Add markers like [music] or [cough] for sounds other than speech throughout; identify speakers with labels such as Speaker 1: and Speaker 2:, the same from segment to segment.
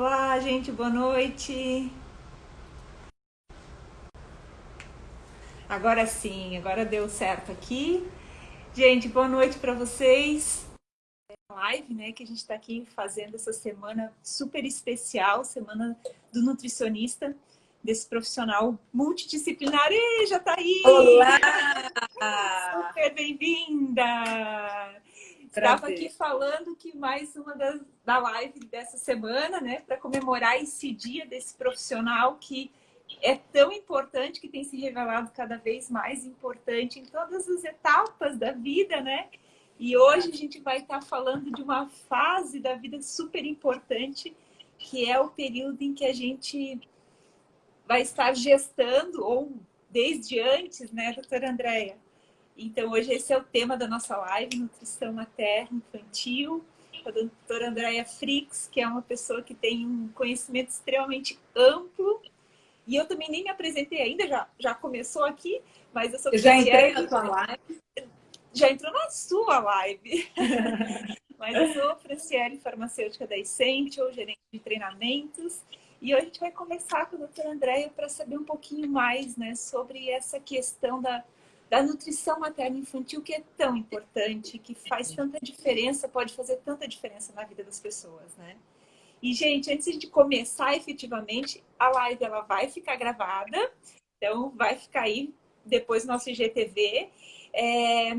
Speaker 1: Olá, gente, boa noite. Agora sim, agora deu certo aqui. Gente, boa noite para vocês. Live, né, que a gente está aqui fazendo essa semana super especial, semana do nutricionista, desse profissional multidisciplinar. E já está aí!
Speaker 2: Olá!
Speaker 1: Super bem-vinda! Estava aqui falando que mais uma das, da live dessa semana, né, para comemorar esse dia desse profissional que é tão importante, que tem se revelado cada vez mais importante em todas as etapas da vida, né? E hoje a gente vai estar falando de uma fase da vida super importante, que é o período em que a gente vai estar gestando, ou desde antes, né, doutora Andréia? Então, hoje esse é o tema da nossa live, Nutrição Materna Infantil, com a doutora Andréia Frix, que é uma pessoa que tem um conhecimento extremamente amplo. E eu também nem me apresentei ainda, já, já começou aqui, mas eu sou...
Speaker 2: Eu já entrei na sua live.
Speaker 1: Já entrou na sua live. [laughs] mas eu sou Franciele, farmacêutica da Essential, gerente de treinamentos. E hoje a gente vai conversar com a doutora Andréia para saber um pouquinho mais né, sobre essa questão da da nutrição materna infantil que é tão importante, que faz tanta diferença, pode fazer tanta diferença na vida das pessoas, né? E, gente, antes de começar efetivamente, a live ela vai ficar gravada, então vai ficar aí depois no nosso IGTV. É,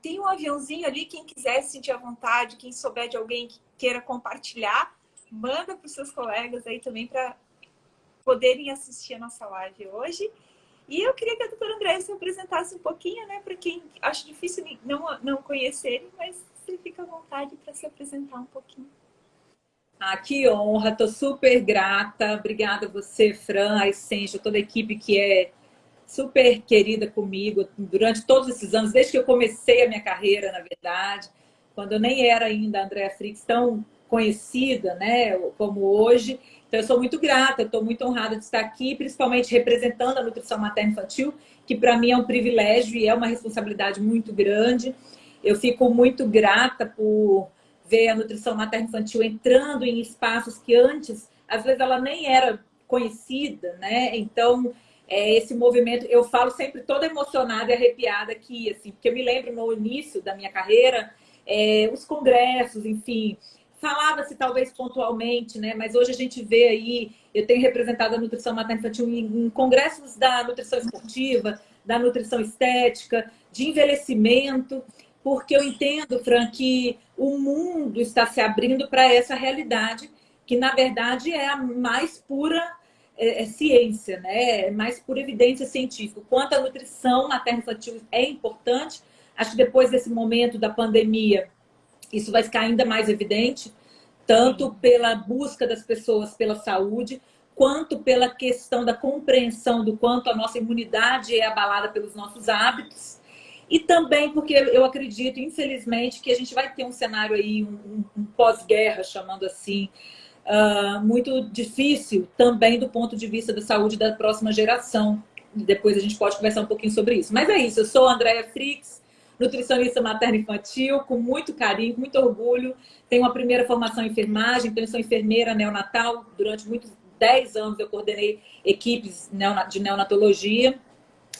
Speaker 1: tem um aviãozinho ali, quem quiser sentir à vontade, quem souber de alguém que queira compartilhar, manda para os seus colegas aí também para poderem assistir a nossa live hoje. E eu queria que a doutora Andréia se apresentasse um pouquinho, né, para quem acha difícil não, não conhecerem, mas você fica à vontade para se apresentar um pouquinho.
Speaker 2: Ah, que honra, estou super grata. Obrigada a você, Fran, a Essência, toda a equipe que é super querida comigo durante todos esses anos, desde que eu comecei a minha carreira, na verdade, quando eu nem era ainda a Andrea Frix tão conhecida, né, como hoje. Então, eu sou muito grata, estou muito honrada de estar aqui, principalmente representando a nutrição materna infantil, que para mim é um privilégio e é uma responsabilidade muito grande. Eu fico muito grata por ver a nutrição materna infantil entrando em espaços que antes, às vezes, ela nem era conhecida, né? Então, é, esse movimento, eu falo sempre toda emocionada e arrepiada aqui, assim, porque eu me lembro no início da minha carreira, é, os congressos, enfim, Falava-se talvez pontualmente, né? Mas hoje a gente vê aí, eu tenho representado a nutrição materna infantil em, em congressos da nutrição esportiva, da nutrição estética, de envelhecimento, porque eu entendo, Fran, que o mundo está se abrindo para essa realidade, que na verdade é a mais pura é, é ciência, né? É mais pura evidência científica. Quanto a nutrição materna infantil é importante, acho que depois desse momento da pandemia, isso vai ficar ainda mais evidente, tanto pela busca das pessoas pela saúde, quanto pela questão da compreensão do quanto a nossa imunidade é abalada pelos nossos hábitos, e também porque eu acredito, infelizmente, que a gente vai ter um cenário aí, um, um pós-guerra, chamando assim, uh, muito difícil também do ponto de vista da saúde da próxima geração. Depois a gente pode conversar um pouquinho sobre isso. Mas é isso, eu sou a Andrea Frix, nutricionista materna infantil, com muito carinho, muito orgulho. Tenho uma primeira formação em enfermagem, então eu sou enfermeira neonatal. Durante muitos 10 anos eu coordenei equipes de neonatologia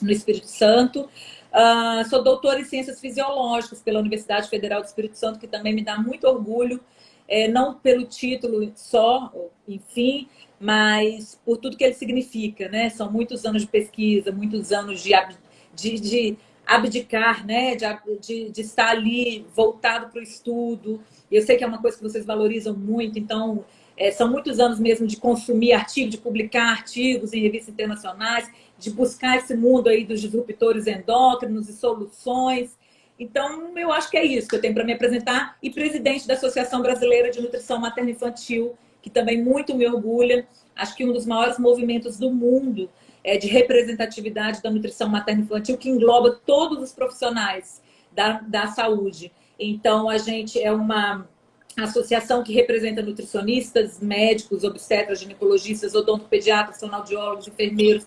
Speaker 2: no Espírito Santo. Uh, sou doutora em Ciências Fisiológicas pela Universidade Federal do Espírito Santo, que também me dá muito orgulho, é, não pelo título só, enfim, mas por tudo que ele significa, né? São muitos anos de pesquisa, muitos anos de, de, de abdicar, né? De, de, de estar ali voltado para o estudo. Eu sei que é uma coisa que vocês valorizam muito, então é, são muitos anos mesmo de consumir artigos, de publicar artigos em revistas internacionais, de buscar esse mundo aí dos disruptores endócrinos e soluções. Então, eu acho que é isso que eu tenho para me apresentar. E presidente da Associação Brasileira de Nutrição Materna Infantil, que também muito me orgulha. Acho que um dos maiores movimentos do mundo é, de representatividade da nutrição materno-infantil, que engloba todos os profissionais da, da saúde. Então, a gente é uma associação que representa nutricionistas, médicos, obstetras, ginecologistas, odontopediatras, fonoaudiólogos, enfermeiros,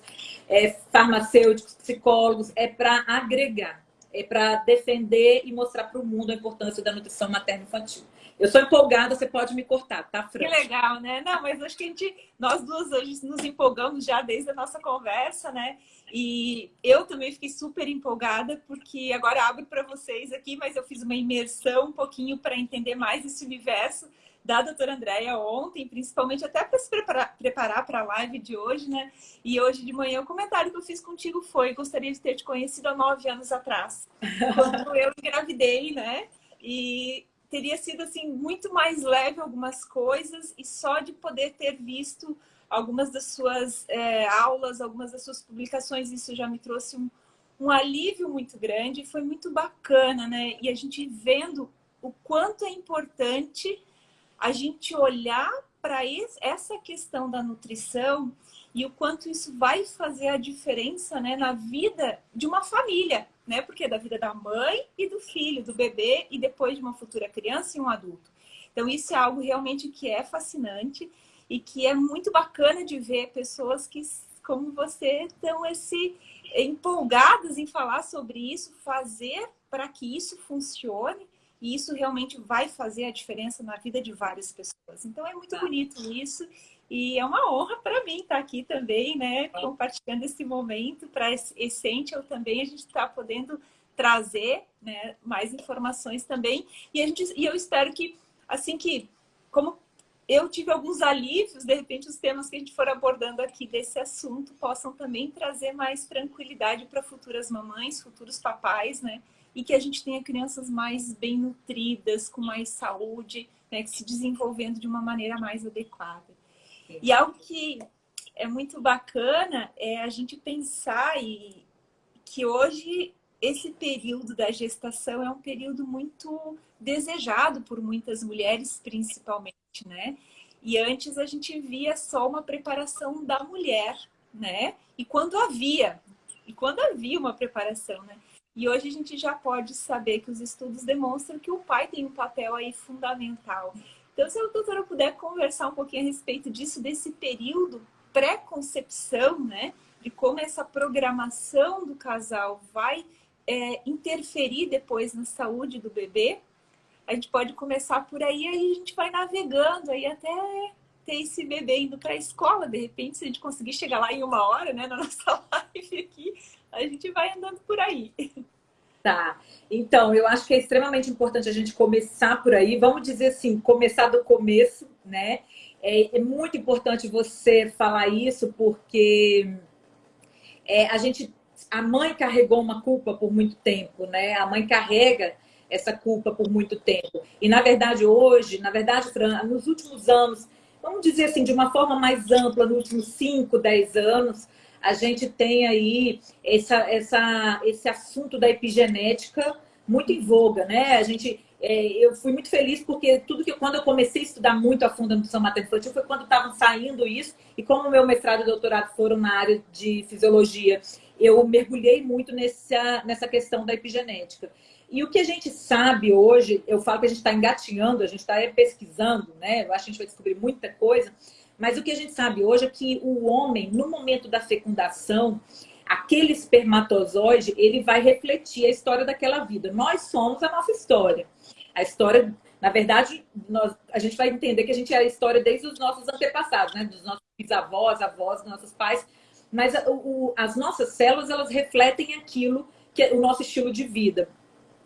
Speaker 2: é, farmacêuticos, psicólogos, é para agregar, é para defender e mostrar para o mundo a importância da nutrição materno-infantil. Eu sou empolgada, você pode me cortar, tá, Fran?
Speaker 1: Que legal, né? Não, mas acho que a gente, nós duas hoje nos empolgamos já desde a nossa conversa, né? E eu também fiquei super empolgada, porque agora abro para vocês aqui, mas eu fiz uma imersão um pouquinho para entender mais esse universo da doutora Andréia ontem, principalmente até para se preparar para a live de hoje, né? E hoje de manhã o comentário que eu fiz contigo foi: gostaria de ter te conhecido há nove anos atrás, quando eu engravidei, né? E teria sido assim muito mais leve algumas coisas e só de poder ter visto algumas das suas é, aulas, algumas das suas publicações, isso já me trouxe um, um alívio muito grande, foi muito bacana, né? E a gente vendo o quanto é importante a gente olhar para essa questão da nutrição e o quanto isso vai fazer a diferença né, na vida de uma família, né? Porque é da vida da mãe e do filho, do bebê e depois de uma futura criança e um adulto. Então isso é algo realmente que é fascinante e que é muito bacana de ver pessoas que, como você, estão esse, empolgadas em falar sobre isso, fazer para que isso funcione e isso realmente vai fazer a diferença na vida de várias pessoas. Então é muito tá. bonito isso. E é uma honra para mim estar aqui também, né? Tá. Compartilhando esse momento para Essential também. A gente está podendo trazer né, mais informações também. E, a gente, e eu espero que, assim que, como eu tive alguns alívios, de repente os temas que a gente for abordando aqui desse assunto possam também trazer mais tranquilidade para futuras mamães, futuros papais, né? e que a gente tenha crianças mais bem nutridas, com mais saúde, né, se desenvolvendo de uma maneira mais adequada. E algo que é muito bacana é a gente pensar e que hoje esse período da gestação é um período muito desejado por muitas mulheres, principalmente, né? E antes a gente via só uma preparação da mulher, né? E quando havia, e quando havia uma preparação, né? E hoje a gente já pode saber que os estudos demonstram que o pai tem um papel aí fundamental. Então, se a doutora puder conversar um pouquinho a respeito disso, desse período pré-concepção, né? De como essa programação do casal vai é, interferir depois na saúde do bebê, a gente pode começar por aí, aí a gente vai navegando aí até ter esse bebê indo para a escola, de repente, se a gente conseguir chegar lá em uma hora, né, na [laughs] nossa live aqui, a gente vai andando por aí.
Speaker 2: Tá. Então, eu acho que é extremamente importante a gente começar por aí. Vamos dizer assim, começar do começo, né? É, é muito importante você falar isso porque é, a gente, a mãe carregou uma culpa por muito tempo, né? A mãe carrega essa culpa por muito tempo. E na verdade hoje, na verdade, Fran, nos últimos anos, vamos dizer assim, de uma forma mais ampla, nos últimos 5, 10 anos, a gente tem aí essa, essa, esse assunto da epigenética muito em voga, né? A gente, é, eu fui muito feliz porque tudo que quando eu comecei a estudar muito a fundo a nutrição materno-infantil foi quando estavam saindo isso e como meu mestrado e doutorado foram na área de fisiologia, eu mergulhei muito nessa, nessa questão da epigenética. E o que a gente sabe hoje, eu falo que a gente está engatinhando, a gente está pesquisando, né? Eu acho que a gente vai descobrir muita coisa, mas o que a gente sabe hoje é que o homem, no momento da fecundação, aquele espermatozoide, ele vai refletir a história daquela vida. Nós somos a nossa história. A história, na verdade, nós, a gente vai entender que a gente é a história desde os nossos antepassados, né? Dos nossos bisavós, avós, dos nossos pais. Mas o, as nossas células, elas refletem aquilo que é o nosso estilo de vida.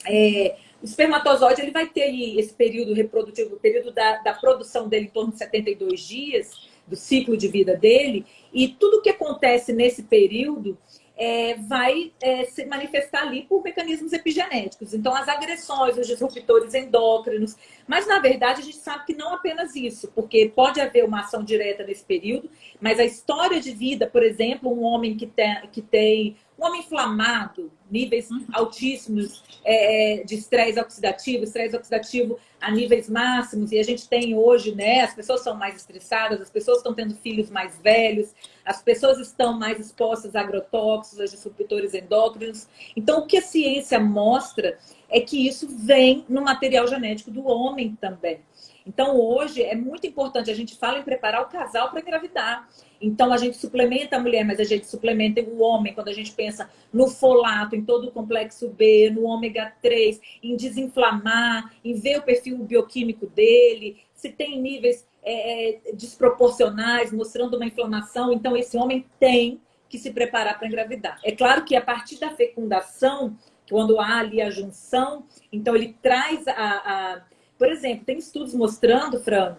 Speaker 2: É, o espermatozoide ele vai ter esse período reprodutivo, o período da, da produção dele em torno de 72 dias, do ciclo de vida dele, e tudo que acontece nesse período é, vai é, se manifestar ali por mecanismos epigenéticos. Então, as agressões, os disruptores endócrinos. Mas, na verdade, a gente sabe que não apenas isso, porque pode haver uma ação direta nesse período, mas a história de vida, por exemplo, um homem que tem, que tem homem inflamado, níveis altíssimos é, é, de estresse oxidativo, estresse oxidativo a níveis máximos, e a gente tem hoje, né, as pessoas são mais estressadas, as pessoas estão tendo filhos mais velhos, as pessoas estão mais expostas a agrotóxicos, a disruptores endócrinos. Então, o que a ciência mostra é que isso vem no material genético do homem também. Então, hoje, é muito importante, a gente fala em preparar o casal para engravidar. Então, a gente suplementa a mulher, mas a gente suplementa o homem, quando a gente pensa no folato, em todo o complexo B, no ômega 3, em desinflamar, em ver o perfil bioquímico dele, se tem níveis é, é desproporcionais, mostrando uma inflamação. Então, esse homem tem que se preparar para engravidar. É claro que a partir da fecundação, quando há ali a junção, então ele traz a, a por exemplo, tem estudos mostrando, Fran,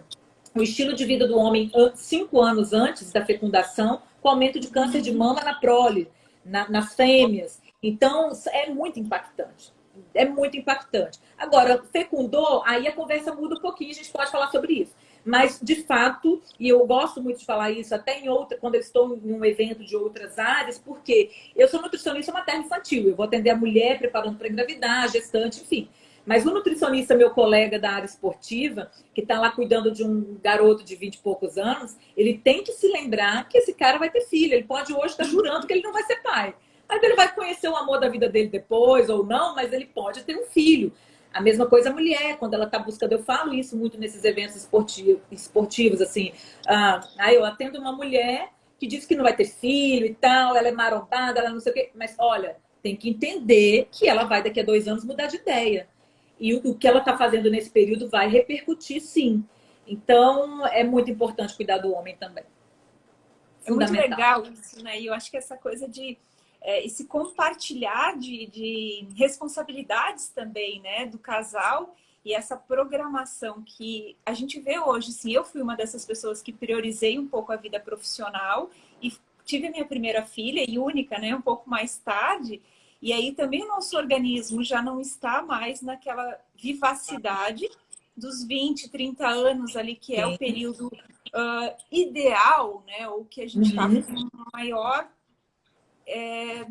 Speaker 2: o estilo de vida do homem cinco anos antes da fecundação, com aumento de câncer de mama na prole, na, nas fêmeas. Então, é muito impactante. É muito impactante. Agora, fecundou, aí a conversa muda um pouquinho, a gente pode falar sobre isso. Mas, de fato, e eu gosto muito de falar isso, até em outra, quando eu estou em um evento de outras áreas, porque eu sou nutricionista materno-infantil, eu vou atender a mulher preparando para engravidar, gestante, enfim. Mas o nutricionista, meu colega da área esportiva, que está lá cuidando de um garoto de 20 e poucos anos, ele tem que se lembrar que esse cara vai ter filho. Ele pode hoje estar tá jurando que ele não vai ser pai. Mas ele vai conhecer o amor da vida dele depois ou não, mas ele pode ter um filho. A mesma coisa a mulher, quando ela está buscando, eu falo isso muito nesses eventos esportivos, esportivos assim. Ah, eu atendo uma mulher que diz que não vai ter filho e tal, ela é marombada, ela não sei o quê. Mas olha, tem que entender que ela vai daqui a dois anos mudar de ideia. E o, que ela está fazendo nesse período vai repercutir sim. Então, é muito importante cuidar do homem também.
Speaker 1: É muito legal isso, né? E eu acho que essa coisa de é, esse compartilhar de, de responsabilidades também, né, do casal e essa programação que a gente vê hoje, sim, eu fui uma dessas pessoas que priorizei um pouco a vida profissional e tive a minha primeira filha e única, né, um pouco mais tarde, e aí também o nosso organismo já não está mais naquela vivacidade dos 20, 30 anos ali, que é o período uh, ideal, né? Ou que a gente está uhum. com maior, é,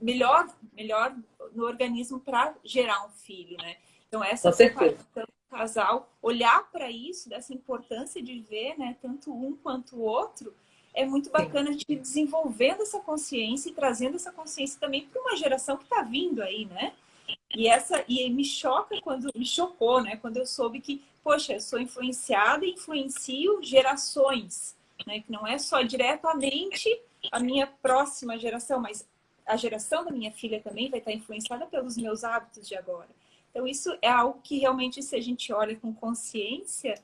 Speaker 1: melhor, melhor no organismo para gerar um filho, né? Então essa separação do casal, olhar para isso, dessa importância de ver, né? Tanto um quanto o outro, é muito bacana a gente desenvolvendo essa consciência e trazendo essa consciência também para uma geração que está vindo aí, né? E essa e me choca quando me chocou, né? Quando eu soube que, poxa, eu sou influenciada e influencio gerações, né? Que não é só diretamente a minha próxima geração, mas a geração da minha filha também vai estar influenciada pelos meus hábitos de agora. Então isso é algo que realmente se a gente olha com consciência,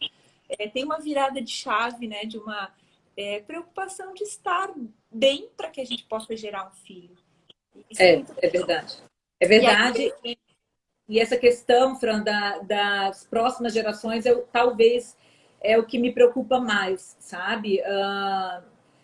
Speaker 1: é, tem uma virada de chave, né? De uma é, preocupação de estar bem para que a gente possa gerar um filho.
Speaker 2: É, é, é verdade. É verdade. E, aí... e, essa questão, Fran, da, das próximas gerações, eu, talvez é o que me preocupa mais, sabe? Uh,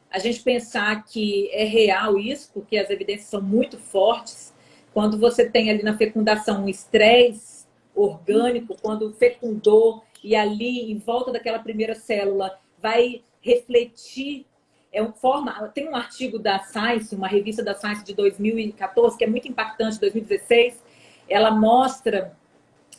Speaker 2: a gente pensar que é real isso, porque as evidências são muito fortes. Quando você tem ali na fecundação um estresse orgânico, quando fecundou e ali em volta daquela primeira célula vai refletir. É uma forma, tem um artigo da Science, uma revista da Science de 2014, que é muito impactante, 2016. Ela mostra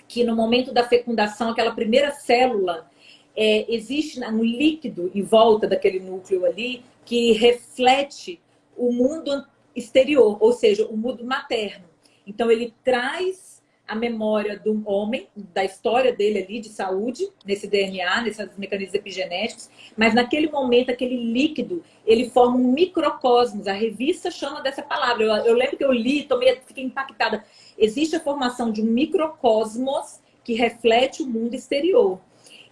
Speaker 2: que no momento da fecundação, aquela primeira célula, é, existe um líquido em volta daquele núcleo ali que reflete o mundo exterior, ou seja, o mundo materno. Então, ele traz a memória do homem, da história dele ali de saúde, nesse DNA, nesses mecanismos epigenéticos, mas naquele momento, aquele líquido, ele forma um microcosmos. A revista chama dessa palavra. Eu, eu lembro que eu li, tomei, fiquei impactada. Existe a formação de um microcosmos que reflete o mundo exterior.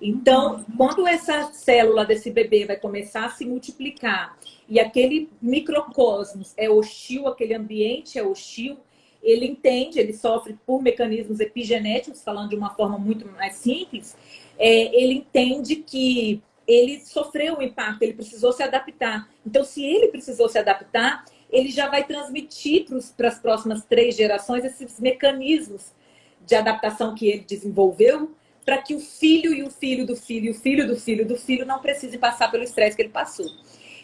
Speaker 2: Então, quando essa célula desse bebê vai começar a se multiplicar e aquele microcosmos é hostil, aquele ambiente é hostil, ele entende, ele sofre por mecanismos epigenéticos, falando de uma forma muito mais simples, é, ele entende que ele sofreu um impacto, ele precisou se adaptar. Então, se ele precisou se adaptar, ele já vai transmitir para as próximas três gerações esses mecanismos de adaptação que ele desenvolveu para que o filho e o filho do filho e o filho do filho do filho não precisem passar pelo estresse que ele passou.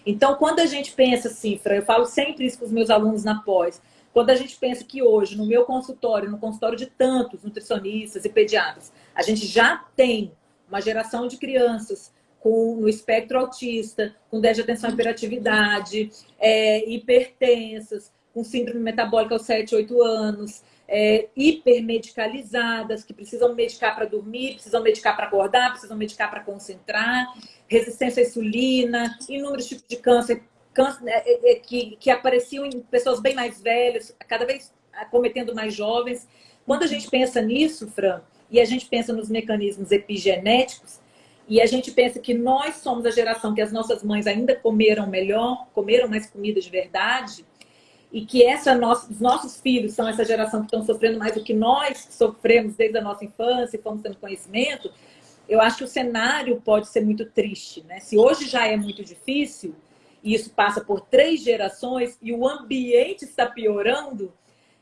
Speaker 2: Então, quando a gente pensa assim, eu falo sempre isso com os meus alunos na pós, quando a gente pensa que hoje, no meu consultório, no consultório de tantos nutricionistas e pediatras, a gente já tem uma geração de crianças com, no espectro autista, com déficit de atenção e hiperatividade, é, hipertensas, com síndrome metabólica aos 7, 8 anos, é, hipermedicalizadas, que precisam medicar para dormir, precisam medicar para acordar, precisam medicar para concentrar, resistência à insulina, inúmeros tipos de câncer, né, é, é, que, que apareciam em pessoas bem mais velhas, cada vez acometendo mais jovens. Quando a gente pensa nisso, Fran, e a gente pensa nos mecanismos epigenéticos, e a gente pensa que nós somos a geração que as nossas mães ainda comeram melhor, comeram mais comida de verdade, e que essa nossa, os nossos filhos são essa geração que estão sofrendo mais do que nós sofremos desde a nossa infância e fomos tendo conhecimento, eu acho que o cenário pode ser muito triste. Né? Se hoje já é muito difícil, e isso passa por três gerações, e o ambiente está piorando,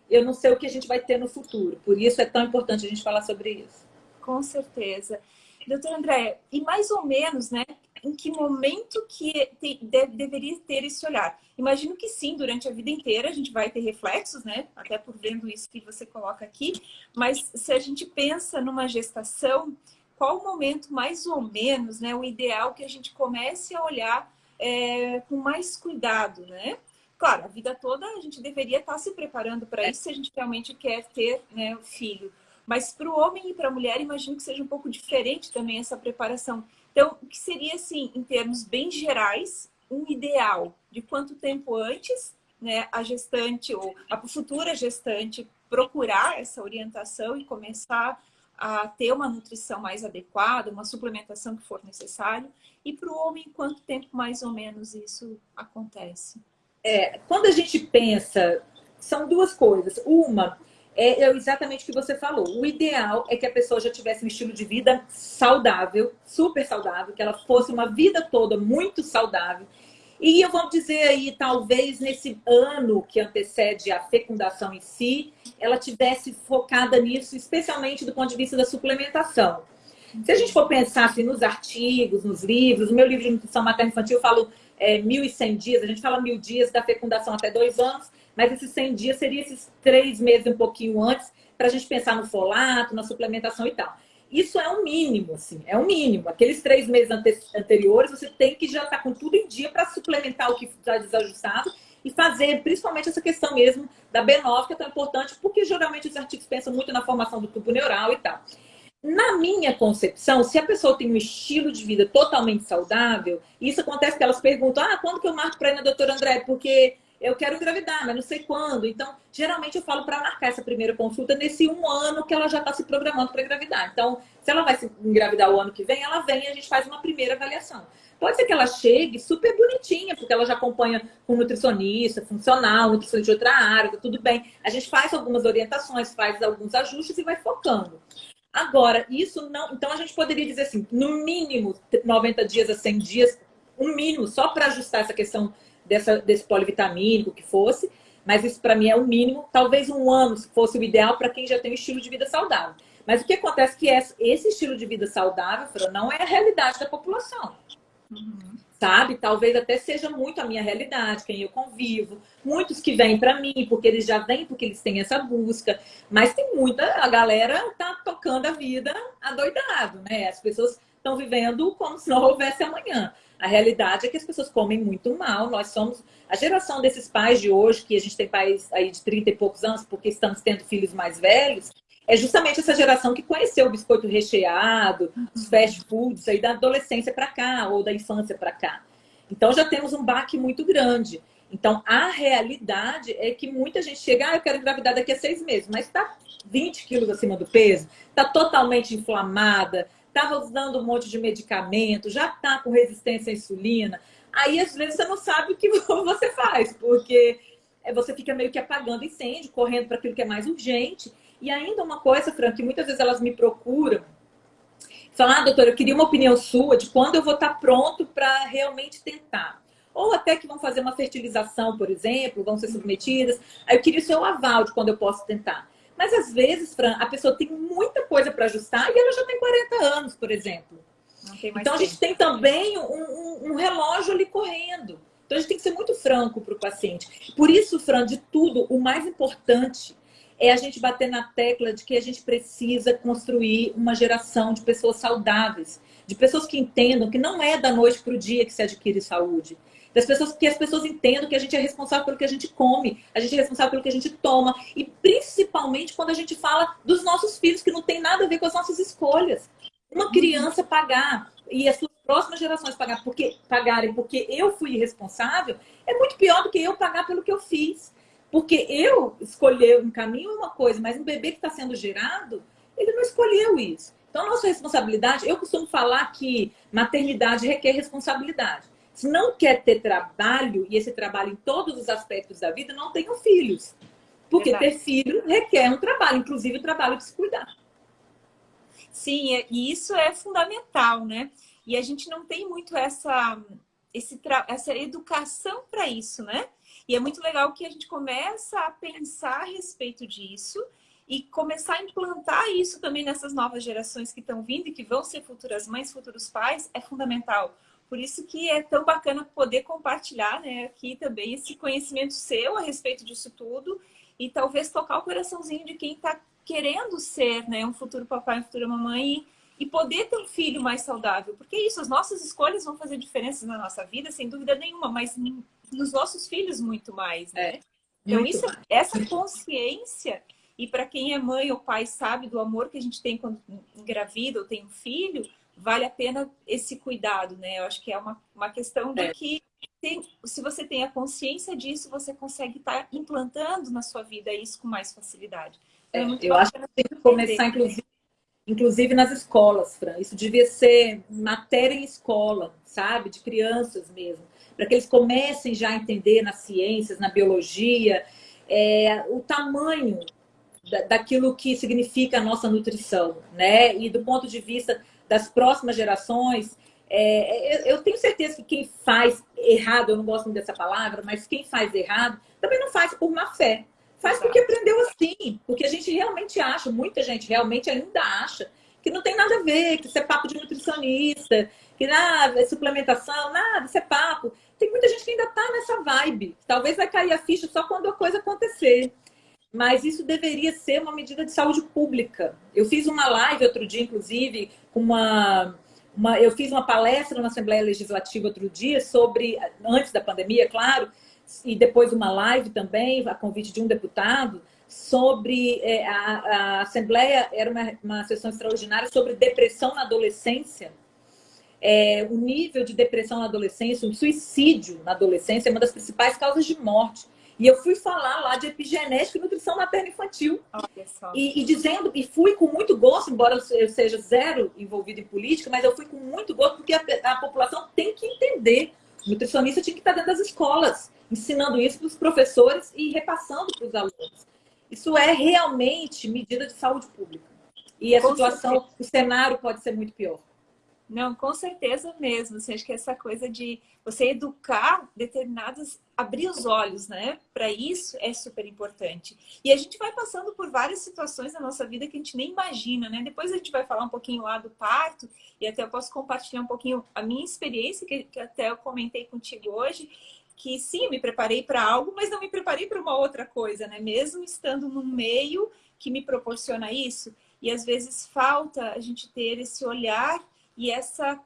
Speaker 2: eu não sei o que a gente vai ter no futuro. Por isso é tão importante a gente falar sobre isso.
Speaker 1: Com certeza. Doutora André, e mais ou menos, né, em que momento que te, deve, deveria ter esse olhar? Imagino que sim, durante a vida inteira a gente vai ter reflexos, né? Até por vendo isso que você coloca aqui. Mas se a gente pensa numa gestação, qual o momento mais ou menos, né? O ideal que a gente comece a olhar é, com mais cuidado, né? Claro, a vida toda a gente deveria estar se preparando para isso se a gente realmente quer ter né, o filho. Mas para o homem e para a mulher, imagino que seja um pouco diferente também essa preparação. Então, o que seria, assim, em termos bem gerais, um ideal de quanto tempo antes né, a gestante ou a futura gestante procurar essa orientação e começar a ter uma nutrição mais adequada, uma suplementação que for necessário, e para o homem, quanto tempo mais ou menos isso acontece?
Speaker 2: É, quando a gente pensa, são duas coisas. Uma é, é exatamente o que você falou. O ideal é que a pessoa já tivesse um estilo de vida saudável, super saudável, que ela fosse uma vida toda muito saudável. E eu vou dizer aí, talvez nesse ano que antecede a fecundação em si, ela tivesse focada nisso, especialmente do ponto de vista da suplementação. Se a gente for pensar assim, nos artigos, nos livros, o meu livro de nutrição materna infantil eu falo é, 1.100 dias, a gente fala mil dias da fecundação até dois anos, mas esses 100 dias seria esses três meses um pouquinho antes, para a gente pensar no folato, na suplementação e tal. Isso é um mínimo, assim, é um mínimo. Aqueles três meses ante anteriores, você tem que já estar tá com tudo em dia para suplementar o que está desajustado e fazer, principalmente essa questão mesmo da B9, que é tão importante, porque geralmente os artigos pensam muito na formação do tubo neural e tal. Na minha concepção, se a pessoa tem um estilo de vida totalmente saudável, isso acontece que elas perguntam, ah, quando que eu marco para ir na doutora André? Porque eu quero engravidar, mas não sei quando. Então, geralmente eu falo para marcar essa primeira consulta nesse um ano que ela já está se programando para engravidar. Então, se ela vai se engravidar o ano que vem, ela vem e a gente faz uma primeira avaliação. Pode ser que ela chegue super bonitinha, porque ela já acompanha com nutricionista, funcional, nutricionista de outra área, tá tudo bem. A gente faz algumas orientações, faz alguns ajustes e vai focando. Agora, isso não. Então, a gente poderia dizer assim: no mínimo 90 dias a 100 dias, um mínimo, só para ajustar essa questão dessa, desse polivitamínico que fosse, mas isso para mim é o mínimo. Talvez um ano fosse o ideal para quem já tem um estilo de vida saudável. Mas o que acontece é que esse estilo de vida saudável, Fran, não é a realidade da população. Uhum. Sabe? Talvez até seja muito a minha realidade, quem eu convivo. Muitos que vêm para mim, porque eles já vêm, porque eles têm essa busca. Mas tem muita, a galera tá tocando a vida adoidado, né? As pessoas estão vivendo como se não houvesse amanhã. A realidade é que as pessoas comem muito mal. Nós somos a geração desses pais de hoje, que a gente tem pais aí de 30 e poucos anos, porque estamos tendo filhos mais velhos, é justamente essa geração que conheceu o biscoito recheado, os fast foods aí da adolescência para cá, ou da infância para cá. Então já temos um baque muito grande. Então a realidade é que muita gente chega, ah, eu quero engravidar daqui a seis meses, mas está 20 quilos acima do peso, está totalmente inflamada, estava usando um monte de medicamento, já está com resistência à insulina. Aí, às vezes, você não sabe o que [laughs] você faz, porque é, você fica meio que apagando incêndio, correndo para aquilo que é mais urgente. E ainda uma coisa, Fran, que muitas vezes elas me procuram, falam, ah, doutora, eu queria uma opinião sua de quando eu vou estar tá pronto para realmente tentar. Ou até que vão fazer uma fertilização, por exemplo, vão ser submetidas. Aí eu queria o seu aval de quando eu posso tentar. Mas às vezes, Fran, a pessoa tem muita coisa para ajustar e ela já tem 40 anos, por exemplo. Então a gente tem também um, um, um, relógio ali correndo. Então a gente tem que ser muito franco para o paciente. Por isso, Fran, de tudo, o mais importante é a gente bater na tecla de que a gente precisa construir uma geração de pessoas saudáveis. de pessoas que entendam que não é da noite para o dia que se adquire saúde. Das pessoas, que as pessoas entendam que a gente é responsável pelo que a gente come, a gente é responsável pelo que a gente toma. E principalmente quando a gente fala dos nossos filhos, que não tem nada a ver com as nossas escolhas. Uma criança pagar e as suas próximas gerações pagar porque, pagarem porque eu fui responsável, é muito pior do que eu pagar pelo que eu fiz. Porque eu escolher um caminho é uma coisa, mas um bebê que está sendo gerado, ele não escolheu isso. Então, nossa responsabilidade, eu costumo falar que maternidade requer responsabilidade. Se não quer ter trabalho, e esse trabalho em todos os aspectos da vida, não tenham filhos. Porque Verdade. ter filho requer um trabalho, inclusive o trabalho de se cuidar.
Speaker 1: Sim, é, e isso é fundamental, né? E a gente não tem muito essa, esse, essa educação para isso, né? E é muito legal que a gente começa a pensar a respeito disso e começar a implantar isso também nessas novas gerações que estão vindo e que vão ser futuras mães, futuros pais, é fundamental. Por isso que é tão bacana poder compartilhar né, aqui também esse conhecimento seu a respeito disso tudo e talvez tocar o coraçãozinho de quem está querendo ser né, um futuro papai, uma futura mamãe e, e poder ter um filho mais saudável. Porque é isso, as nossas escolhas vão fazer diferença na nossa vida, sem dúvida nenhuma, mas nos nossos filhos muito mais, né? É, então, isso, essa consciência, e para quem é mãe ou pai sabe do amor que a gente tem quando engravida ou tem um filho, vale a pena esse cuidado, né? Eu acho que é uma, uma questão de é. que tem, se você tem a consciência disso, você consegue estar tá implantando na sua vida isso com mais facilidade.
Speaker 2: Então, é, eu acho que tem que começar, inclusive, inclusive nas escolas, Fran. Isso devia ser matéria em escola, sabe? De crianças mesmo. Para que eles comecem já a entender nas ciências, na biologia, é, o tamanho da, daquilo que significa a nossa nutrição, né? E do ponto de vista das próximas gerações, é, eu tenho certeza que quem faz errado, eu não gosto muito dessa palavra, mas quem faz errado também não faz por má fé. Faz porque aprendeu assim. Porque a gente realmente acha, muita gente realmente ainda acha, que não tem nada a ver, que isso é papo de nutricionista, que nada, é suplementação, nada, isso é papo. Tem muita gente que ainda tá nessa vibe. Talvez vai cair a ficha só quando a coisa acontecer. Mas isso deveria ser uma medida de saúde pública. Eu fiz uma live outro dia, inclusive, com uma, uma eu fiz uma palestra na Assembleia Legislativa outro dia sobre, antes da pandemia, claro, e depois uma live também, a convite de um deputado, sobre é, a, a, Assembleia, era uma, uma sessão extraordinária sobre depressão na adolescência. É, o nível de depressão na adolescência, o suicídio na adolescência é uma das principais causas de morte. E eu fui falar lá de epigenética e nutrição materna infantil. E, e, dizendo, e fui com muito gosto, embora eu seja zero envolvido em política, mas eu fui com muito gosto porque a, a população tem que entender. O nutricionista tinha que estar dentro das escolas ensinando isso para os professores e repassando para os alunos. Isso é realmente medida de saúde pública. E a Com situação, certeza. o cenário pode ser muito pior.
Speaker 1: Não, com certeza mesmo. Assim, acho que essa coisa de você educar determinados, abrir os olhos, né? Para isso é super importante. E a gente vai passando por várias situações na nossa vida que a gente nem imagina, né? Depois a gente vai falar um pouquinho lá do parto e até eu posso compartilhar um pouquinho a minha experiência, que, que até eu comentei contigo hoje que sim, me preparei para algo, mas não me preparei para uma outra coisa, né? Mesmo estando num meio que me proporciona isso. E às vezes falta a gente ter esse olhar e essa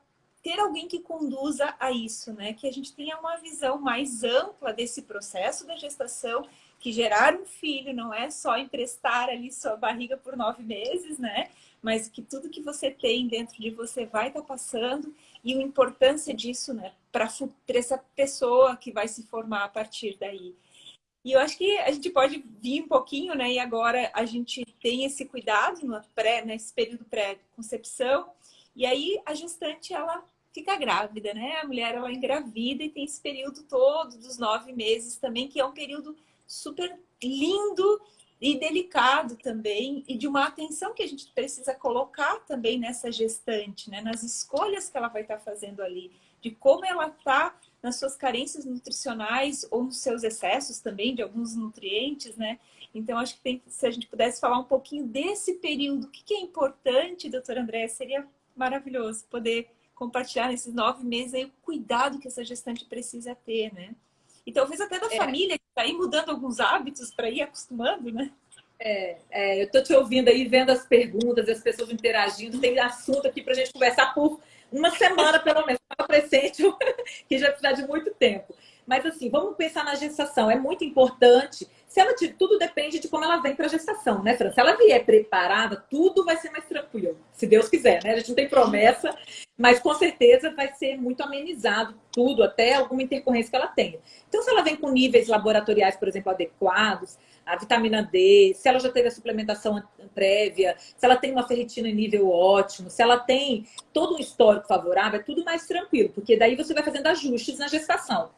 Speaker 1: ter alguém que conduza a isso, né? Que a gente tenha uma visão mais ampla desse processo da gestação, que gerar um filho não é só emprestar ali sua barriga por nove meses, né? Mas que tudo que você tem dentro de você vai estar tá passando e a importância disso, né? Para essa pessoa que vai se formar a partir daí. E eu acho que a gente pode vir um pouquinho, né? E agora a gente tem esse cuidado no pré, nesse período pré-concepção. E aí a gestante, ela fica grávida, né? A mulher, ela engravida e tem esse período todo dos nove meses também, que é um período super lindo e delicado também, e de uma atenção que a gente precisa colocar também nessa gestante, né? nas escolhas que ela vai estar fazendo ali, de como ela está nas suas carências nutricionais ou nos seus excessos também de alguns nutrientes, né? Então, acho que tem, se a gente pudesse falar um pouquinho desse período, o que, que é importante, doutora André, seria maravilhoso poder compartilhar nesses nove meses aí o cuidado que essa gestante precisa ter, né? E talvez até da é. família que está aí mudando alguns hábitos para ir acostumando, né?
Speaker 2: É, é eu estou te ouvindo aí, vendo as perguntas, as pessoas interagindo. Tem assunto aqui para a gente conversar por, uma semana pelo menos, para presente, [laughs] que já precisa de muito tempo. Mas assim, vamos pensar na gestação. É muito importante. Se ela tudo depende de como ela vem para a gestação, né, Fran? Se ela vier preparada, tudo vai ser mais tranquilo, se Deus quiser, né? A gente não tem promessa, mas com certeza vai ser muito amenizado tudo, até alguma intercorrência que ela tenha. Então, se ela vem com níveis laboratoriais, por exemplo, adequados, a vitamina D, se ela já teve a suplementação prévia, se ela tem uma ferritina em nível ótimo, se ela tem todo um histórico favorável, é tudo mais tranquilo, porque daí você vai fazendo ajustes na gestação.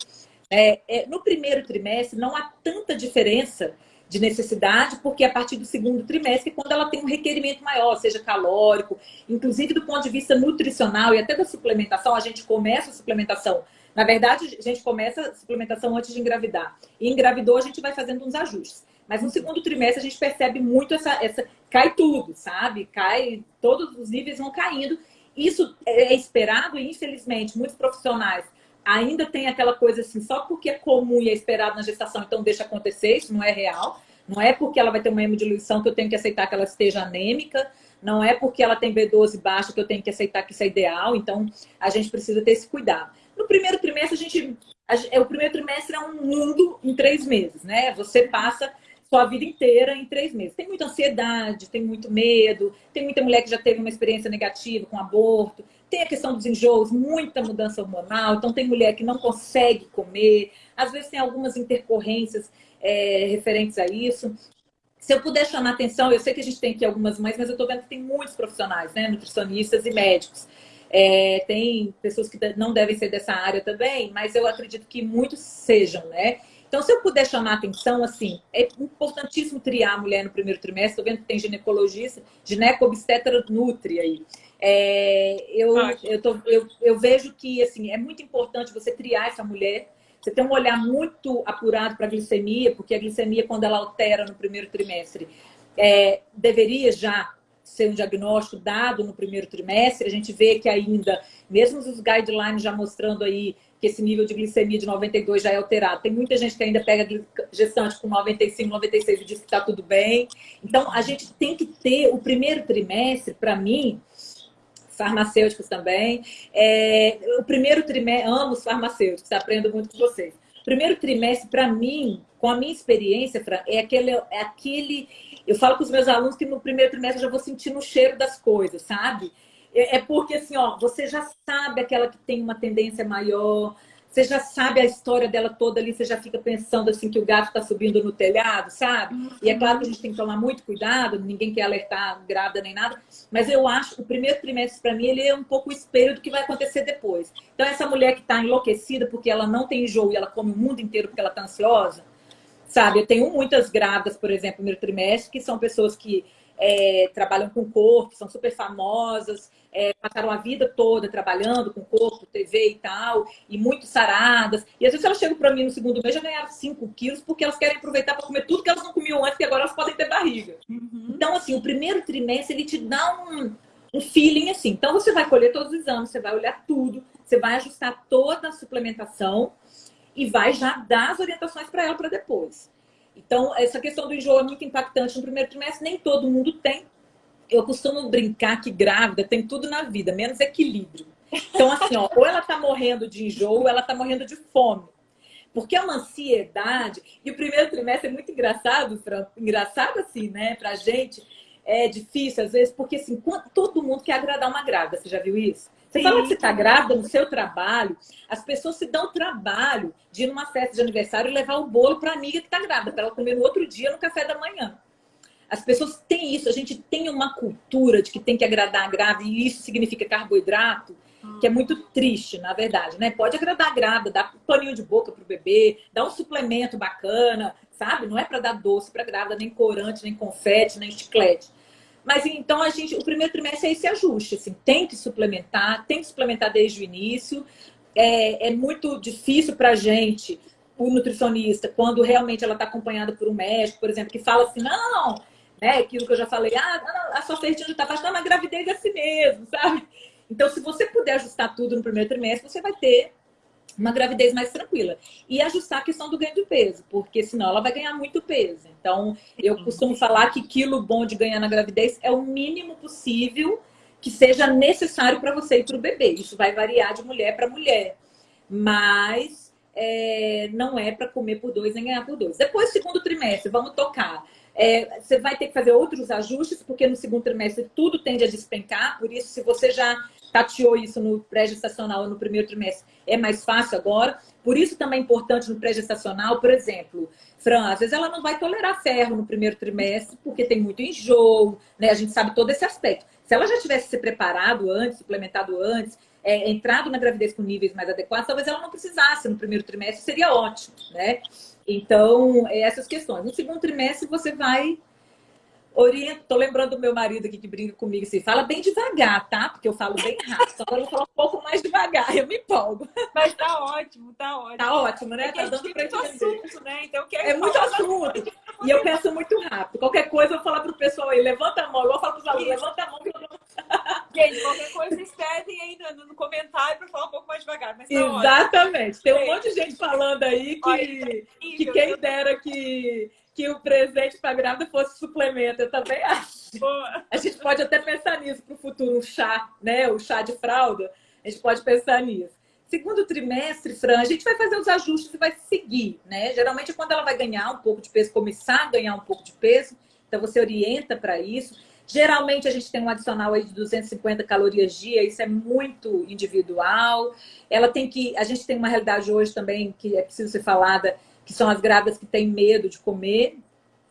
Speaker 2: É, é, no primeiro trimestre não há tanta diferença de necessidade, porque a partir do segundo trimestre, quando ela tem um requerimento maior, seja calórico, inclusive do ponto de vista nutricional e até da suplementação, a gente começa a suplementação. Na verdade, a gente começa a suplementação antes de engravidar. E engravidou, a gente vai fazendo uns ajustes. Mas no segundo trimestre a gente percebe muito essa, essa cai tudo, sabe? Cai, todos os níveis vão caindo. Isso é esperado e infelizmente muitos profissionais ainda tem aquela coisa assim, só porque é comum e é esperado na gestação, então deixa acontecer, isso não é real. Não é porque ela vai ter uma hemodiluição que eu tenho que aceitar que ela esteja anêmica, não é porque ela tem B12 baixo que eu tenho que aceitar que isso é ideal, então a gente precisa ter esse cuidado. No primeiro trimestre, a gente. A, o primeiro trimestre é um mundo em três meses, né? Você passa sua vida inteira em três meses. Tem muita ansiedade, tem muito medo, tem muita mulher que já teve uma experiência negativa com aborto, tem a questão dos enjoos, muita mudança hormonal, então tem mulher que não consegue comer, às vezes tem algumas intercorrências é, referentes a isso. Se eu puder chamar atenção, eu sei que a gente tem aqui algumas mães, mas eu estou vendo que tem muitos profissionais, né? Nutricionistas e médicos. É, tem pessoas que não devem ser dessa área também, mas eu acredito que muitos sejam, né? Então, se eu puder chamar atenção, assim, é importantíssimo triar a mulher no primeiro trimestre. Estou vendo que tem ginecologista, gineco obstetra nutri aí. É, eu, eu, tô, eu, eu vejo que, assim, é muito importante você triar essa mulher. Você tem um olhar muito apurado para a glicemia, porque a glicemia, quando ela altera no primeiro trimestre, é, deveria já ser um diagnóstico dado no primeiro trimestre. A gente vê que ainda, mesmo os guidelines já mostrando aí que esse nível de glicemia de 92 já é alterado. Tem muita gente que ainda pega gestante com 95, 96 e diz que está tudo bem. Então, a gente tem que ter o primeiro trimestre, para mim, farmacêuticos também, é, o primeiro trimestre, amo os farmacêuticos, aprendo muito com vocês. Primeiro trimestre, para mim, com a minha experiência, Fran, é aquele, é aquele. Eu falo com os meus alunos que no primeiro trimestre eu já vou sentindo o cheiro das coisas, sabe? É, é porque, assim, ó, você já sabe aquela que tem uma tendência maior, você já sabe a história dela toda ali, você já fica pensando assim que o gato está subindo no telhado, sabe? Uhum. E é claro que a gente tem que tomar muito cuidado, ninguém quer alertar grávida nem nada, mas eu acho que o primeiro trimestre para mim ele é um pouco o espelho do que vai acontecer depois. Então essa mulher que está enlouquecida porque ela não tem enjoo e ela come o mundo inteiro porque ela está ansiosa, sabe? Eu tenho muitas grávidas, por exemplo, no primeiro trimestre, que são pessoas que é, trabalham com corpo, são super famosas, é, passaram a vida toda trabalhando com corpo, TV e tal, e muito saradas. E às vezes elas chegam para mim no segundo mês já ganharam 5 quilos, porque elas querem aproveitar para comer tudo que elas não comiam antes, que agora elas podem ter barriga. Uhum. Então, assim, o primeiro trimestre ele te dá um, um feeling assim. Então, você vai colher todos os exames, você vai olhar tudo, você vai ajustar toda a suplementação e vai já dar as orientações para ela para depois. Então, essa questão do enjoo é muito impactante no primeiro trimestre, nem todo mundo tem, eu costumo brincar que grávida tem tudo na vida, menos equilíbrio. Então, assim, ó, ou ela tá morrendo de enjoo, ou ela tá morrendo de fome. Porque é uma ansiedade. E o primeiro trimestre é muito engraçado, Fran, engraçado assim, né, pra gente. É difícil, às vezes, porque assim, todo mundo quer agradar uma grávida. Você já viu isso? Você Sim. fala que você está grávida no seu trabalho, as pessoas se dão trabalho de ir numa festa de aniversário e levar o bolo para a amiga que está grávida, para ela comer no outro dia no café da manhã. As pessoas têm isso, a gente tem uma cultura de que tem que agradar a grávida, e isso significa carboidrato, que é muito triste, na verdade, né? Pode agradar a grávida, dar um paninho de boca pro bebê, dar um suplemento bacana, sabe? Não é para dar doce para grávida, nem corante, nem confete, nem chiclete. Mas então a gente, o primeiro trimestre é esse ajuste, assim, tem que suplementar, tem que suplementar desde o início. É, é muito difícil para a gente, o nutricionista, quando realmente ela está acompanhada por um médico, por exemplo, que fala assim, não, né? Aquilo que eu já falei, ah, a sua ferritina está baixa, não, mas gravidez é assim mesmo, sabe? Então, se você puder ajustar tudo no primeiro trimestre, você vai ter uma gravidez mais tranquila. E ajustar a questão do ganho de peso, porque senão ela vai ganhar muito peso. Então, eu costumo falar que quilo bom de ganhar na gravidez é o mínimo possível que seja necessário para você e para o bebê. Isso vai variar de mulher para mulher. Mas é, não é para comer por dois nem ganhar por dois. Depois, segundo trimestre, vamos tocar. É, você vai ter que fazer outros ajustes, porque no segundo trimestre tudo tende a despencar. Por isso, se você já tateou isso no pré-gestacional no primeiro trimestre, é mais fácil agora. Por isso também é importante no pré-gestacional, por exemplo, Fran, às vezes ela não vai tolerar ferro no primeiro trimestre, porque tem muito enjoo, né? A gente sabe todo esse aspecto. Se ela já tivesse se preparado antes, suplementado antes, é, entrado na gravidez com níveis mais adequados, talvez ela não precisasse no primeiro trimestre, seria ótimo, né? Então, é essas questões. No segundo trimestre, você vai orienta. Tô lembrando do meu marido aqui que brinca comigo assim, fala bem devagar, tá? Porque eu falo bem rápido. Agora eu vou falar um pouco mais devagar, eu me empolgo.
Speaker 1: Mas tá ótimo, tá ótimo.
Speaker 2: Tá ótimo, né?
Speaker 1: É tá dando pra muito assunto, né? Então,
Speaker 2: quero é muito assunto. E eu penso muito rápido. Qualquer coisa eu vou falar pro pessoal aí, levanta a mão. Eu vou falar pros alunos, levanta a mão que eu não...
Speaker 1: Gente, qualquer coisa vocês pedem aí no, no comentário para falar um pouco mais devagar. Mas tá
Speaker 2: Exatamente. Tem um monte de gente falando aí que, Olha, que quem dera que que o presente para grávida fosse suplemento. Eu também acho. Boa. A gente pode até pensar nisso para o futuro, um chá, né? O chá de fralda. A gente pode pensar nisso. Segundo trimestre, Fran, a gente vai fazer os ajustes e vai seguir, né? Geralmente é quando ela vai ganhar um pouco de peso, começar a ganhar um pouco de peso, então você orienta para isso. Geralmente a gente tem um adicional aí de 250 calorias dia, isso é muito individual. Ela tem que, a gente tem uma realidade hoje também que é preciso ser falada, que são as grávidas que têm medo de comer,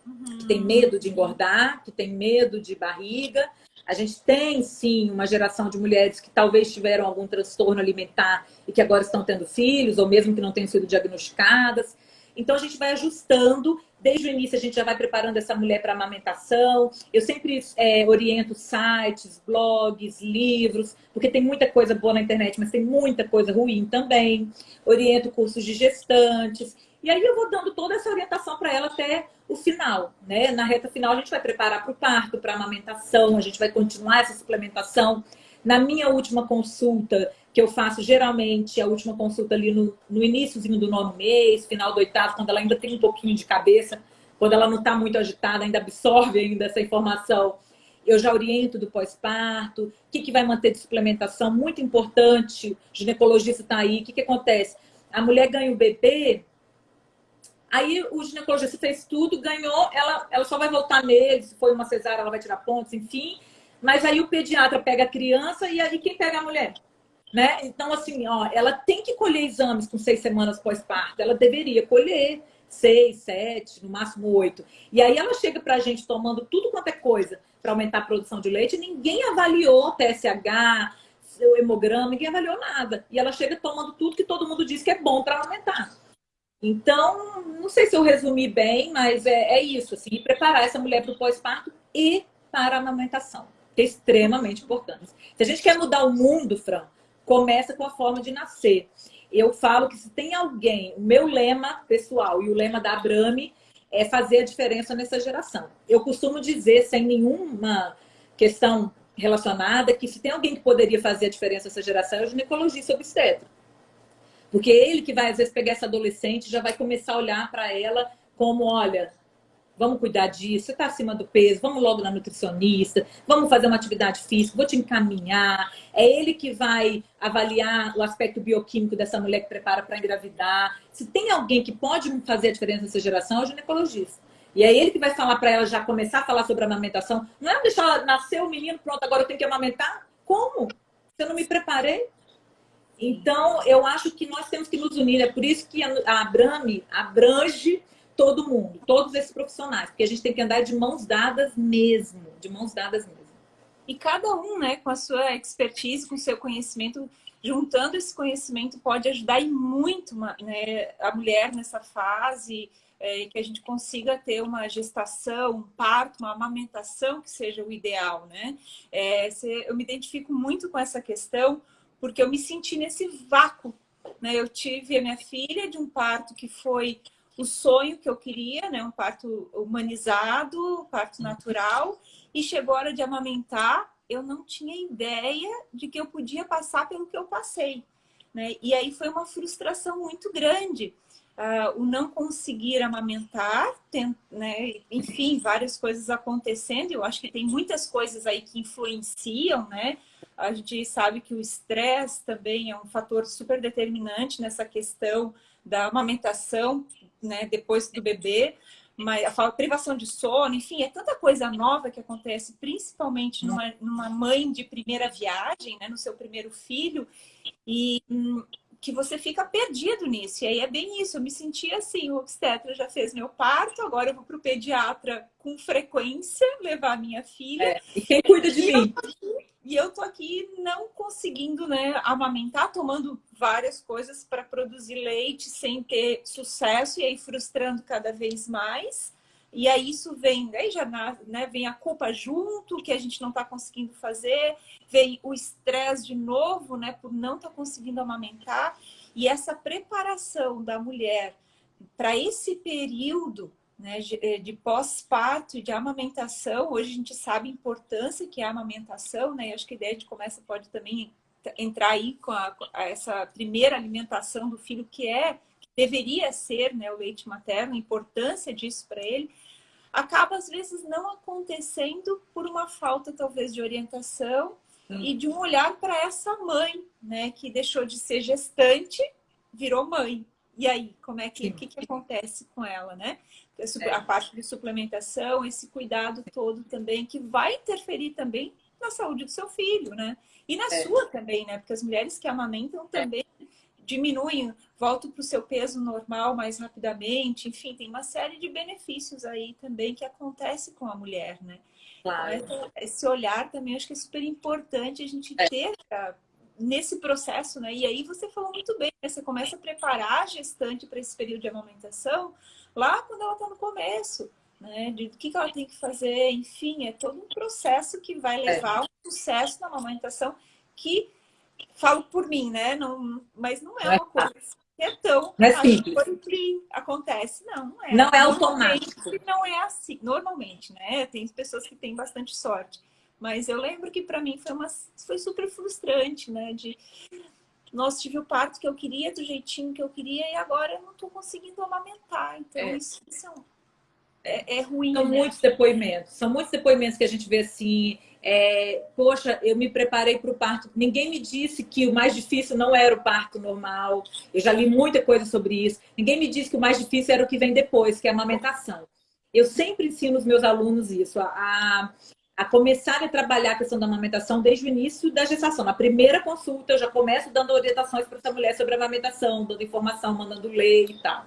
Speaker 2: uhum. que têm medo de engordar, que têm medo de barriga. A gente tem, sim, uma geração de mulheres que talvez tiveram algum transtorno alimentar e que agora estão tendo filhos, ou mesmo que não tenham sido diagnosticadas. Então, a gente vai ajustando. Desde o início, a gente já vai preparando essa mulher para amamentação. Eu sempre é, oriento sites, blogs, livros, porque tem muita coisa boa na internet, mas tem muita coisa ruim também. Oriento cursos de gestantes. E aí eu vou dando toda essa orientação para ela até o final, né? Na reta final a gente vai preparar para o parto, para a amamentação, a gente vai continuar essa suplementação. Na minha última consulta, que eu faço geralmente, a última consulta ali no, no iníciozinho do nono mês, final do oitavo, quando ela ainda tem um pouquinho de cabeça, quando ela não está muito agitada, ainda absorve ainda essa informação, eu já oriento do pós-parto, o que, que vai manter de suplementação, muito importante, o ginecologista está aí, o que, que acontece? A mulher ganha o bebê, Aí o ginecologista fez tudo, ganhou, ela, ela só vai voltar nele, se foi uma cesárea, ela vai tirar pontos, enfim. Mas aí o pediatra pega a criança e aí quem pega a mulher? Né? Então, assim, ó, ela tem que colher exames com seis semanas pós-parto. Ela deveria colher seis, sete, no máximo oito. E aí ela chega pra gente tomando tudo quanto é coisa para aumentar a produção de leite. Ninguém avaliou TSH, seu hemograma, ninguém avaliou nada. E ela chega tomando tudo que todo mundo diz que é bom para aumentar. Então, não sei se eu resumi bem, mas é, é isso, assim, preparar essa mulher para o pós-parto e para a amamentação, que é extremamente importante. Se a gente quer mudar o mundo, Fran, começa com a forma de nascer. Eu falo que se tem alguém, o meu lema pessoal e o lema da Abrame é fazer a diferença nessa geração. Eu costumo dizer, sem nenhuma questão relacionada, que se tem alguém que poderia fazer a diferença nessa geração é o ginecologista obstetra. Porque ele que vai, às vezes, pegar essa adolescente já vai começar a olhar para ela como, olha, vamos cuidar disso, você está acima do peso, vamos logo na nutricionista, vamos fazer uma atividade física, vou te encaminhar. É ele que vai avaliar o aspecto bioquímico dessa mulher que prepara para engravidar. Se tem alguém que pode fazer a diferença nessa geração, é o ginecologista. E é ele que vai falar para ela já começar a falar sobre a amamentação. Não é deixar ela nascer o menino, pronto, agora eu tenho que amamentar? Como? Se eu não me preparei? Então, eu acho que nós temos que nos unir. É por isso que a Abrame abrange todo mundo, todos esses profissionais, porque a gente tem que andar de mãos dadas mesmo, de mãos dadas mesmo.
Speaker 1: E cada um, né, com a sua expertise, com o seu conhecimento, juntando esse conhecimento, pode ajudar e muito né, a mulher nessa fase, é, que a gente consiga ter uma gestação, um parto, uma amamentação que seja o ideal, né? É, eu me identifico muito com essa questão, porque eu me senti nesse vácuo. Né? Eu tive a minha filha de um parto que foi o sonho que eu queria, né? um parto humanizado, um parto natural, e chegou a hora de amamentar, eu não tinha ideia de que eu podia passar pelo que eu passei. Né? E aí foi uma frustração muito grande, uh, o não conseguir amamentar, tem, né, enfim, várias coisas acontecendo. Eu acho que tem muitas coisas aí que influenciam, né? A gente sabe que o estresse também é um fator super determinante nessa questão da amamentação, né, depois do bebê, mas a privação de sono, enfim, é tanta coisa nova que acontece, principalmente numa, numa mãe de primeira viagem, né, no seu primeiro filho, e hum, que você fica perdido nisso. E aí é bem isso, eu me senti assim, o obstetra já fez meu parto, agora eu vou para o pediatra com frequência levar minha filha. É,
Speaker 2: e quem cuida de e mim?
Speaker 1: Eu, e eu tô aqui não conseguindo né, amamentar, tomando várias coisas para produzir leite sem ter sucesso e aí frustrando cada vez mais. E aí isso vem, aí já né, vem a culpa junto, que a gente não está conseguindo fazer, vem o estresse de novo, né, por não estar tá conseguindo amamentar. E essa preparação da mulher para esse período né, de, eh, de pós-parto e de amamentação, hoje a gente sabe a importância que é a amamentação, né? E acho que a ideia de começa pode também entrar aí com, a, com essa primeira alimentação do filho, que é, deveria ser né, o leite materno, a importância disso para ele acaba às vezes não acontecendo por uma falta talvez de orientação hum. e de um olhar para essa mãe, né, que deixou de ser gestante, virou mãe. E aí, como é que, que, que acontece com ela, né? É. A parte de suplementação, esse cuidado todo também, que vai interferir também na saúde do seu filho, né? E na é. sua também, né? Porque as mulheres que amamentam é. Diminuem, voltam para o seu peso normal mais rapidamente. Enfim, tem uma série de benefícios aí também que acontece com a mulher, né? Claro. Então, esse olhar também acho que é super importante a gente é. ter pra, nesse processo, né? E aí você falou muito bem, né? você começa a preparar a gestante para esse período de amamentação lá quando ela está no começo. Né, de o que, que ela tem que fazer, enfim, é todo um processo que vai é. levar ao sucesso na amamentação que falo por mim, né? Não, mas não é, é uma coisa que é tão
Speaker 2: é simples.
Speaker 1: que acontece. Não, não é.
Speaker 2: Não é automático.
Speaker 1: Não é assim, normalmente, né? Tem pessoas que têm bastante sorte. Mas eu lembro que para mim foi, uma, foi super frustrante, né? De, nossa, tive o parto que eu queria, do jeitinho que eu queria, e agora eu não estou conseguindo amamentar. Então, é. isso, isso é, é, é, ruim.
Speaker 2: São né? muitos depoimentos. São muitos depoimentos que a gente vê assim é, poxa, eu me preparei para o parto. Ninguém me disse que o mais difícil não era o parto normal. Eu já li muita coisa sobre isso. Ninguém me disse que o mais difícil era o que vem depois, que é a amamentação. Eu sempre ensino os meus alunos isso, a, a começar a trabalhar a questão da amamentação desde o início da gestação. Na primeira consulta, eu já começo dando orientações para essa mulher sobre a amamentação, dando informação, mandando ler e tal.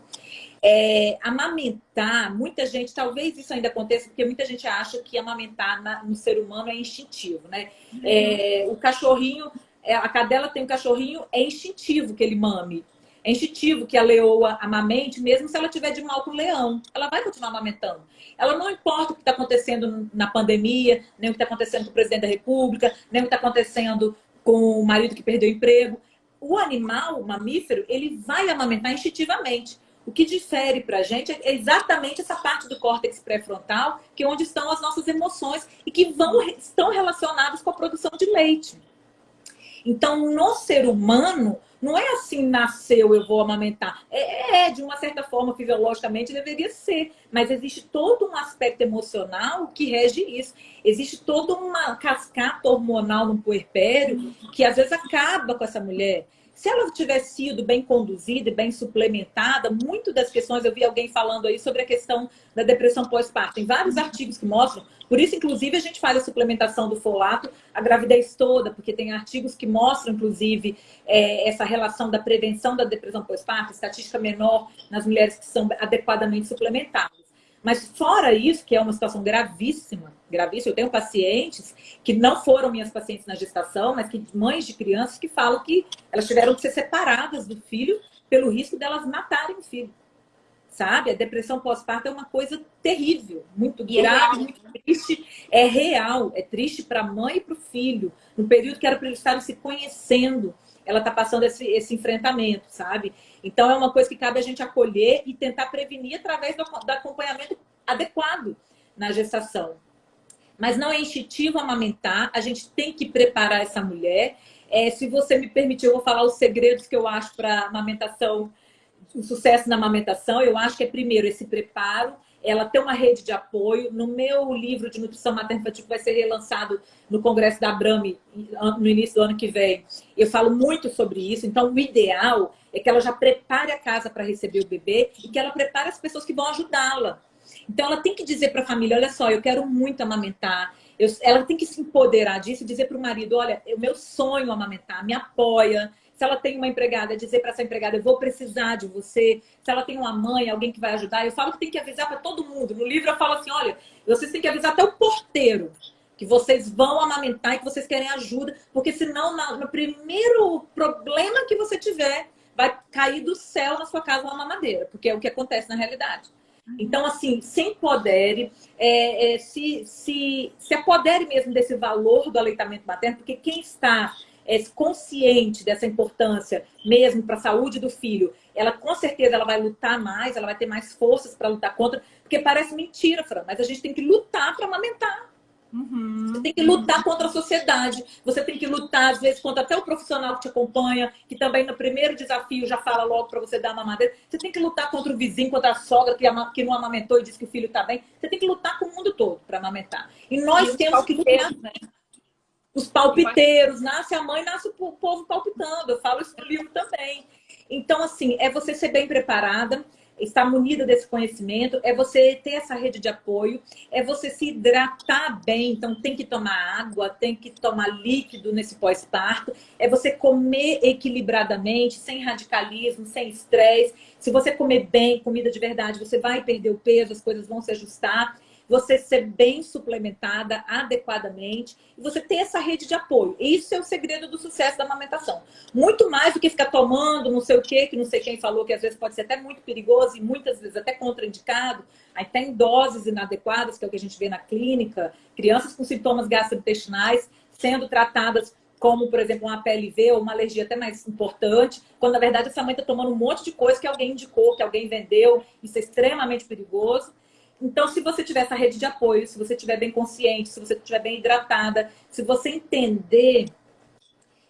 Speaker 2: É, amamentar, muita gente, talvez isso ainda aconteça, porque muita gente acha que amamentar na, no ser humano é instintivo, né? Uhum. É, o cachorrinho, é, a cadela tem um cachorrinho, é instintivo que ele mame. É instintivo que a leoa amamente, mesmo se ela tiver de mal com o leão. Ela vai continuar amamentando. Ela não importa o que está acontecendo na pandemia, nem o que está acontecendo com o presidente da república, nem o que está acontecendo com o marido que perdeu o emprego. O animal, o mamífero, ele vai amamentar instintivamente. O que difere para a gente é exatamente essa parte do córtex pré-frontal, que é onde estão as nossas emoções e que vão, estão relacionadas com a produção de leite. Então, no ser humano, não é assim, nasceu, eu vou amamentar. É, é, de uma certa forma, fisiologicamente, deveria ser. Mas existe todo um aspecto emocional que rege isso. Existe toda uma cascata hormonal no puerpério que às vezes acaba com essa mulher. Se ela tivesse sido bem conduzida e bem suplementada, muito das questões, eu vi alguém falando aí sobre a questão da depressão pós-parto. Tem vários artigos que mostram, por isso, inclusive, a gente faz a suplementação do folato a gravidez toda, porque tem artigos que mostram, inclusive, é, essa relação da prevenção da depressão pós-parto, estatística menor nas mulheres que são adequadamente suplementadas. Mas fora isso, que é uma situação gravíssima, gravíssima, eu tenho pacientes que não foram minhas pacientes na gestação, mas que mães de crianças que falam que elas tiveram que ser separadas do filho pelo risco delas matarem o filho. Sabe? A depressão pós-parto é uma coisa terrível, muito é grave, muito triste. É real, é triste para a mãe e para o filho. No período que era para eles estarem se conhecendo, ela está passando esse, esse enfrentamento, sabe? Então, é uma coisa que cabe a gente acolher e tentar prevenir através do, do acompanhamento adequado na gestação. Mas não é instintivo amamentar, a gente tem que preparar essa mulher. É, se você me permitir, eu vou falar os segredos que eu acho para amamentação o sucesso na amamentação, eu acho que é primeiro esse preparo, ela tem uma rede de apoio. No meu livro de nutrição materna infantil, que vai ser relançado no Congresso da Abrame no início do ano que vem, eu falo muito sobre isso. Então, o ideal é que ela já prepare a casa para receber o bebê e que ela prepare as pessoas que vão ajudá-la. Então, ela tem que dizer para a família: olha só, eu quero muito amamentar. Eu, ela tem que se empoderar disso e dizer para o marido: olha, é o meu sonho amamentar, me apoia se ela tem uma empregada, dizer para essa empregada, eu vou precisar de você. Se ela tem uma mãe, alguém que vai ajudar, eu falo que tem que avisar para todo mundo. No livro eu falo assim, olha, vocês têm que avisar até o porteiro que vocês vão amamentar e que vocês querem ajuda, porque senão no primeiro problema que você tiver, vai cair do céu na sua casa uma mamadeira, porque é o que acontece na realidade. Então, assim, se empodere, é, é, se, se, se apodere mesmo desse valor do aleitamento materno, porque quem está é, consciente dessa importância mesmo para a saúde do filho, ela com certeza ela vai lutar mais, ela vai ter mais forças para lutar contra, porque parece mentira, Fran, mas a gente tem que lutar para amamentar. Uhum. Você tem que lutar contra a sociedade. Você tem que lutar, às vezes, contra até o profissional que te acompanha, que também no primeiro desafio já fala logo para você dar uma mamadeira. Você tem que lutar contra o vizinho, contra a sogra que, que não amamentou e diz que o filho está bem. Você tem que lutar com o mundo todo para amamentar. E nós e temos que lutar. Né? Os palpiteiros, nasce a mãe, nasce o povo palpitando. Eu falo isso no livro também. Então, assim, é você ser bem preparada, estar munida desse conhecimento, é você ter essa rede de apoio, é você se hidratar bem, então tem que tomar água, tem que tomar líquido nesse pós-parto, é você comer equilibradamente, sem radicalismo, sem estresse. Se você comer bem, comida de verdade, você vai perder o peso, as coisas vão se ajustar você ser bem suplementada adequadamente e você ter essa rede de apoio. Isso é o segredo do sucesso da amamentação. Muito mais do que ficar tomando não sei o que, que não sei quem falou, que às vezes pode ser até muito perigoso e muitas vezes até contraindicado. Aí tem doses inadequadas, que é o que a gente vê na clínica, crianças com sintomas gastrointestinais sendo tratadas como, por exemplo, uma PLV ou uma alergia até mais importante, quando na verdade essa mãe está tomando um monte de coisa que alguém indicou, que alguém vendeu, isso é extremamente perigoso. Então, se você tiver essa rede de apoio, se você estiver bem consciente, se você estiver bem hidratada, se você entender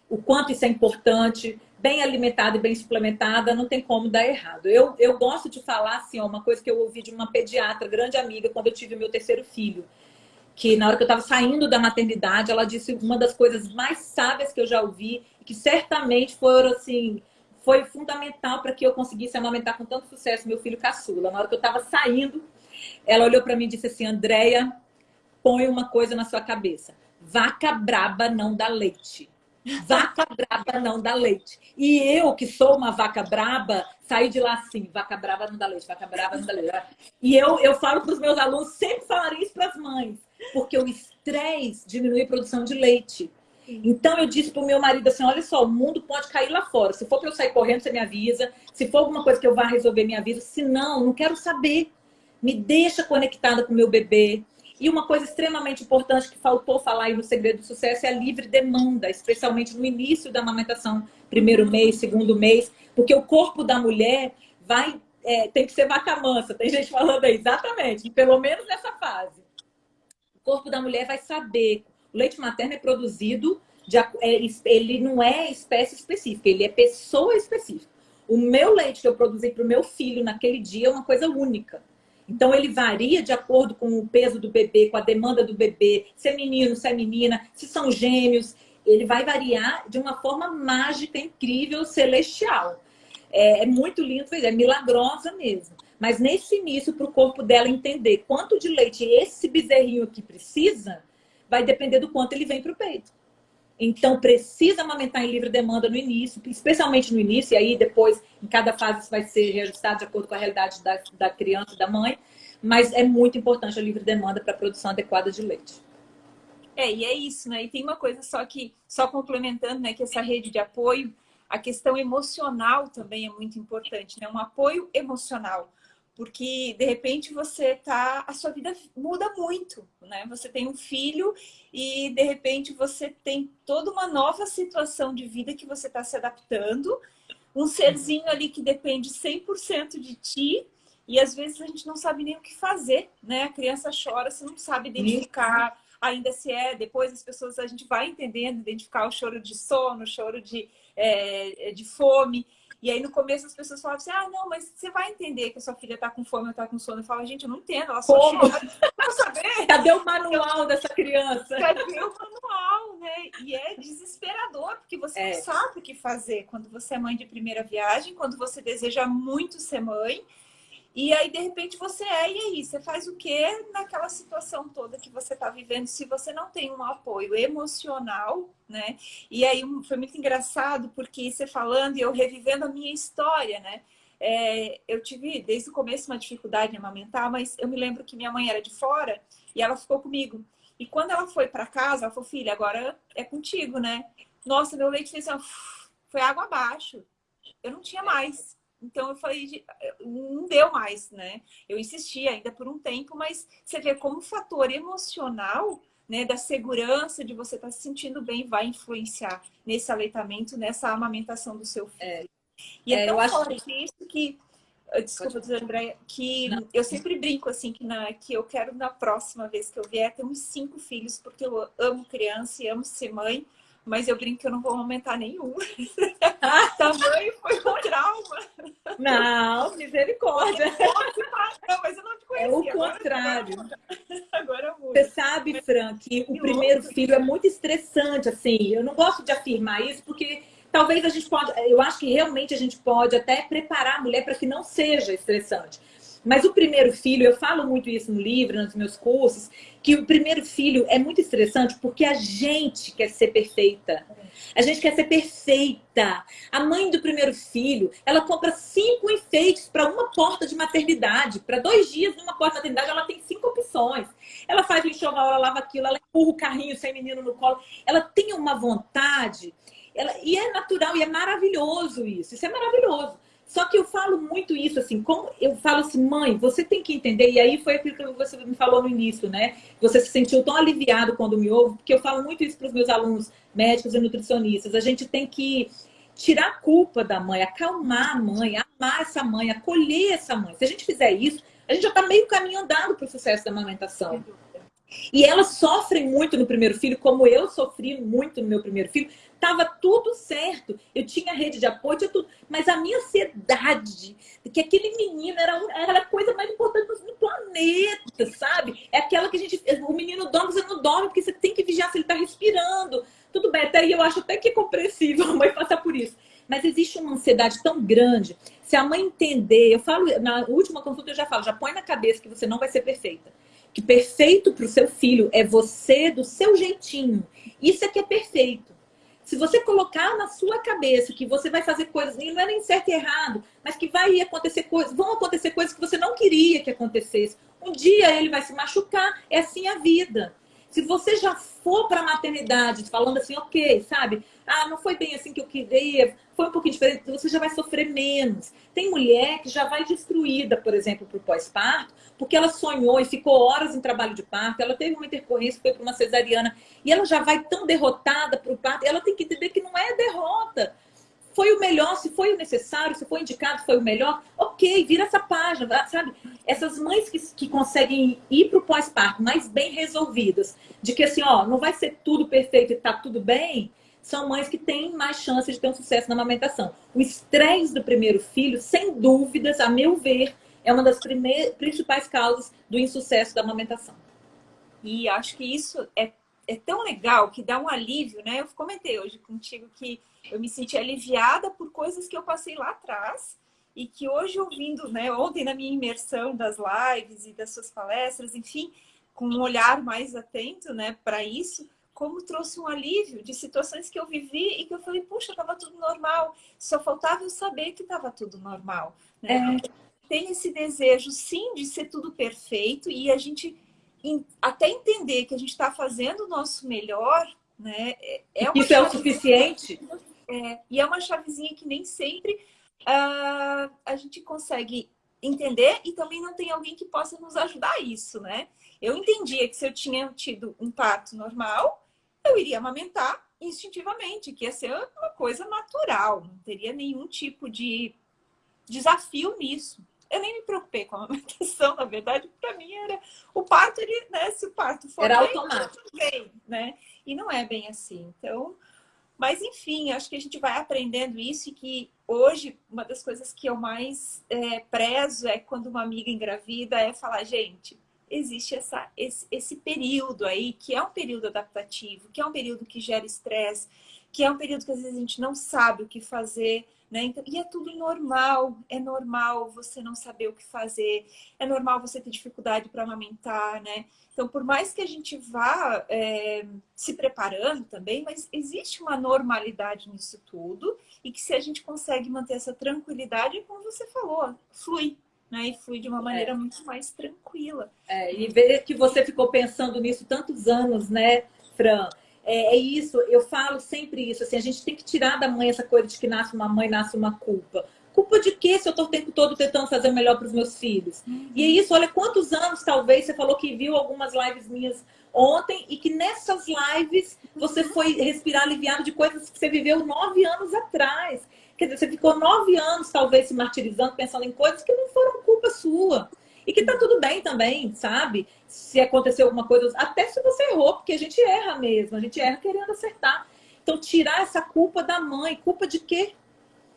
Speaker 2: o quanto isso é importante, bem alimentada e bem suplementada, não tem como dar errado. Eu, eu gosto de falar assim, ó, uma coisa que eu ouvi de uma pediatra, grande amiga, quando eu tive meu terceiro filho, que na hora que eu estava saindo da maternidade, ela disse uma das coisas mais sábias que eu já ouvi, que certamente foram assim, foi fundamental para que eu conseguisse amamentar com tanto sucesso meu filho caçula. Na hora que eu estava saindo ela olhou para mim e disse assim: Andréia, põe uma coisa na sua cabeça. Vaca braba não dá leite. Vaca braba não dá leite. E eu, que sou uma vaca braba, saí de lá assim: vaca braba não dá leite, vaca braba não dá leite. E eu, eu falo para os meus alunos, sempre falaria isso para as mães, porque o estresse diminui a produção de leite. Então eu disse pro meu marido assim: olha só, o mundo pode cair lá fora. Se for para eu sair correndo, você me avisa. Se for alguma coisa que eu vá resolver, me avisa. Se não, não quero saber me deixa conectada com o meu bebê. E uma coisa extremamente importante que faltou falar aí no Segredo do Sucesso é a livre demanda, especialmente no início da amamentação, primeiro mês, segundo mês, porque o corpo da mulher vai é, tem que ser vaca mansa. Tem gente falando aí, exatamente, pelo menos nessa fase. O corpo da mulher vai saber. O leite materno é produzido, de, é, ele não é espécie específica, ele é pessoa específica. O meu leite que eu produzi para o meu filho naquele dia é uma coisa única. Então, ele varia de acordo com o peso do bebê, com a demanda do bebê, se é menino, se é menina, se são gêmeos. Ele vai variar de uma forma mágica, incrível, celestial. É, é muito lindo, é milagrosa mesmo. Mas nesse início, para o corpo dela entender quanto de leite esse bezerrinho aqui precisa, vai depender do quanto ele vem para o peito. Então, precisa amamentar em livre demanda no início, especialmente no início, e aí depois, em cada fase, isso vai ser reajustado de acordo com a realidade da, da criança e da mãe. Mas é muito importante a livre demanda para a produção adequada de leite.
Speaker 1: É, e é isso, né? E tem uma coisa só que, só complementando, né, que essa rede de apoio, a questão emocional também é muito importante, né? Um apoio emocional porque de repente você tá, a sua vida muda muito, né? Você tem um filho e de repente você tem toda uma nova situação de vida que você está se adaptando, um serzinho ali que depende 100% de ti e às vezes a gente não sabe nem o que fazer, né? A criança chora, você não sabe identificar ainda se é, depois as pessoas, a gente vai entendendo, identificar o choro de sono, o choro de, é, de fome. E aí no começo as pessoas falavam assim, ah, não, mas você vai entender que a sua filha está com fome ou está com sono. Eu falo, gente, eu não entendo, ela só
Speaker 2: Como? chora. saber. [laughs] Cadê o manual dessa criança?
Speaker 1: Cadê o manual, né? E é desesperador, porque você é. não sabe o que fazer quando você é mãe de primeira viagem, quando você deseja muito ser mãe. E aí, de repente, você é, e aí? Você faz o quê naquela situação toda que você está vivendo se você não tem um apoio emocional, né? E aí foi muito engraçado, porque você falando e eu revivendo a minha história, né? É, eu tive desde o começo uma dificuldade em amamentar, mas eu me lembro que minha mãe era de fora e ela ficou comigo. E quando ela foi para casa, ela falou, filha, agora é contigo, né? Nossa, meu leite fez assim, foi água abaixo. Eu não tinha mais. Então eu falei, não deu mais, né? Eu insisti ainda por um tempo, mas você vê como o fator emocional, né, da segurança de você estar tá se sentindo bem vai influenciar nesse aleitamento, nessa amamentação do seu filho. É. E é, é tão forte que... isso que Desculpa, dizer, André, que não. eu sempre brinco assim que, na, que eu quero na próxima vez que eu vier ter uns cinco filhos, porque eu amo criança e amo ser mãe, mas eu brinco que eu não vou aumentar nenhum. [laughs] Tamanho foi um trauma.
Speaker 2: Não, misericórdia.
Speaker 1: Não, mas eu não te conhecia.
Speaker 2: É o contrário. Agora, agora Você sabe, Fran, que o primeiro filho é muito estressante, assim. Eu não gosto de afirmar isso, porque talvez a gente pode... Eu acho que realmente a gente pode até preparar a mulher para que não seja estressante. Mas o primeiro filho, eu falo muito isso no livro, nos meus cursos, que o primeiro filho é muito estressante porque a gente quer ser perfeita. A gente quer ser perfeita. A mãe do primeiro filho, ela compra cinco enfeites para uma porta de maternidade. Para dois dias numa porta de maternidade, ela tem cinco opções. Ela faz o enxoval, ela lava aquilo, ela empurra o carrinho sem menino no colo. Ela tem uma vontade. Ela, e é natural, e é maravilhoso isso. Isso é maravilhoso. Só que eu falo muito isso, assim, como eu falo assim, mãe, você tem que entender, e aí foi aquilo que você me falou no início, né? Você se sentiu tão aliviado quando me ouve, porque eu falo muito isso para os meus alunos médicos e nutricionistas. A gente tem que tirar a culpa da mãe, acalmar a mãe, amar essa mãe, acolher essa mãe. Se a gente fizer isso, a gente já está meio caminho andado para o sucesso da amamentação. E elas sofrem muito no primeiro filho, como eu sofri muito no meu primeiro filho, Tava tudo certo. Eu tinha rede de apoio, tinha tudo. Mas a minha ansiedade, que aquele menino era, era a coisa mais importante no planeta, sabe? É aquela que a gente. O menino dorme, você não dorme, porque você tem que vigiar se ele tá respirando. Tudo bem, até aí eu acho até que é compreensível [laughs] a mãe passar por isso. Mas existe uma ansiedade tão grande. Se a mãe entender, eu falo, na última consulta eu já falo, já põe na cabeça que você não vai ser perfeita. Que perfeito para o seu filho é você do seu jeitinho. Isso é que é perfeito. Se você colocar na sua cabeça que você vai fazer coisas, não é nem certo e errado, mas que vai acontecer coisas, vão acontecer coisas que você não queria que acontecesse. Um dia ele vai se machucar, é assim a vida. Se você já for para a maternidade falando assim, ok, sabe? Ah, não foi bem assim que eu queria, foi um pouquinho diferente, você já vai sofrer menos. Tem mulher que já vai destruída, por exemplo, para o pós-parto, porque ela sonhou e ficou horas em trabalho de parto, ela teve uma intercorrência, foi para uma cesariana, e ela já vai tão derrotada para o parto, ela tem que entender que não é derrota foi o melhor, se foi o necessário, se foi indicado, foi o melhor, ok, vira essa página, sabe? Essas mães que, que conseguem ir para o pós-parto mais bem resolvidas, de que assim, ó, não vai ser tudo perfeito e tá tudo bem, são mães que têm mais chance de ter um sucesso na amamentação. O estresse do primeiro filho, sem dúvidas, a meu ver, é uma das principais causas do insucesso da amamentação.
Speaker 1: E acho que isso é, é tão legal que dá um alívio, né? Eu comentei hoje contigo que eu me senti aliviada por coisas que eu passei lá atrás e que hoje ouvindo, né, ontem na minha imersão das lives e das suas palestras, enfim, com um olhar mais atento, né, para isso, como trouxe um alívio de situações que eu vivi e que eu falei, puxa, estava tudo normal, só faltava eu saber que estava tudo normal. Né? É. Tem esse desejo, sim, de ser tudo perfeito e a gente até entender que a gente está fazendo o nosso melhor, né?
Speaker 2: É, é Isso é o suficiente?
Speaker 1: É, e é uma chavezinha que nem sempre uh, a gente consegue entender e também não tem alguém que possa nos ajudar a isso, né? Eu entendia que se eu tinha tido um parto normal, eu iria amamentar instintivamente, que ia ser uma coisa natural, não teria nenhum tipo de desafio nisso. Eu nem me preocupei com a [laughs] amamentação, na verdade, para mim era o parto, ele, né, se o parto for
Speaker 2: era bem, automático,
Speaker 1: bem, né? E não é bem assim. Então, mas, enfim, acho que a gente vai aprendendo isso e que hoje, uma das coisas que eu mais é, prezo é quando uma amiga engravida é falar, gente, existe essa, esse, esse período aí, que é um período adaptativo, que é um período que gera estresse, que é um período que às vezes a gente não sabe o que fazer, né? Então, e é tudo normal, é normal você não saber o que fazer, é normal você ter dificuldade para amamentar, né? Então, por mais que a gente vá é, se preparando também, mas existe uma normalidade nisso tudo e que se a gente consegue manter essa tranquilidade, como você falou, flui, né? E flui de uma maneira é. muito mais tranquila.
Speaker 2: É, e ver que você ficou pensando nisso tantos anos, né, Fran? É, é, isso, eu falo sempre isso, assim, a gente tem que tirar da mãe essa coisa de que nasce uma mãe, nasce uma culpa. Culpa de quê se eu estou o tempo todo tentando fazer o melhor para os meus filhos? Uhum. E é isso, olha quantos anos talvez você falou que viu algumas lives minhas ontem e que nessas lives você uhum. foi respirar aliviado de coisas que você viveu nove anos atrás. Quer dizer, você ficou nove anos talvez se martirizando, pensando em coisas que não foram culpa sua. E que tá tudo bem também, sabe? Se aconteceu alguma coisa, até se você errou, porque a gente erra mesmo, a gente erra querendo acertar. Então, tirar essa culpa da mãe. Culpa de quê?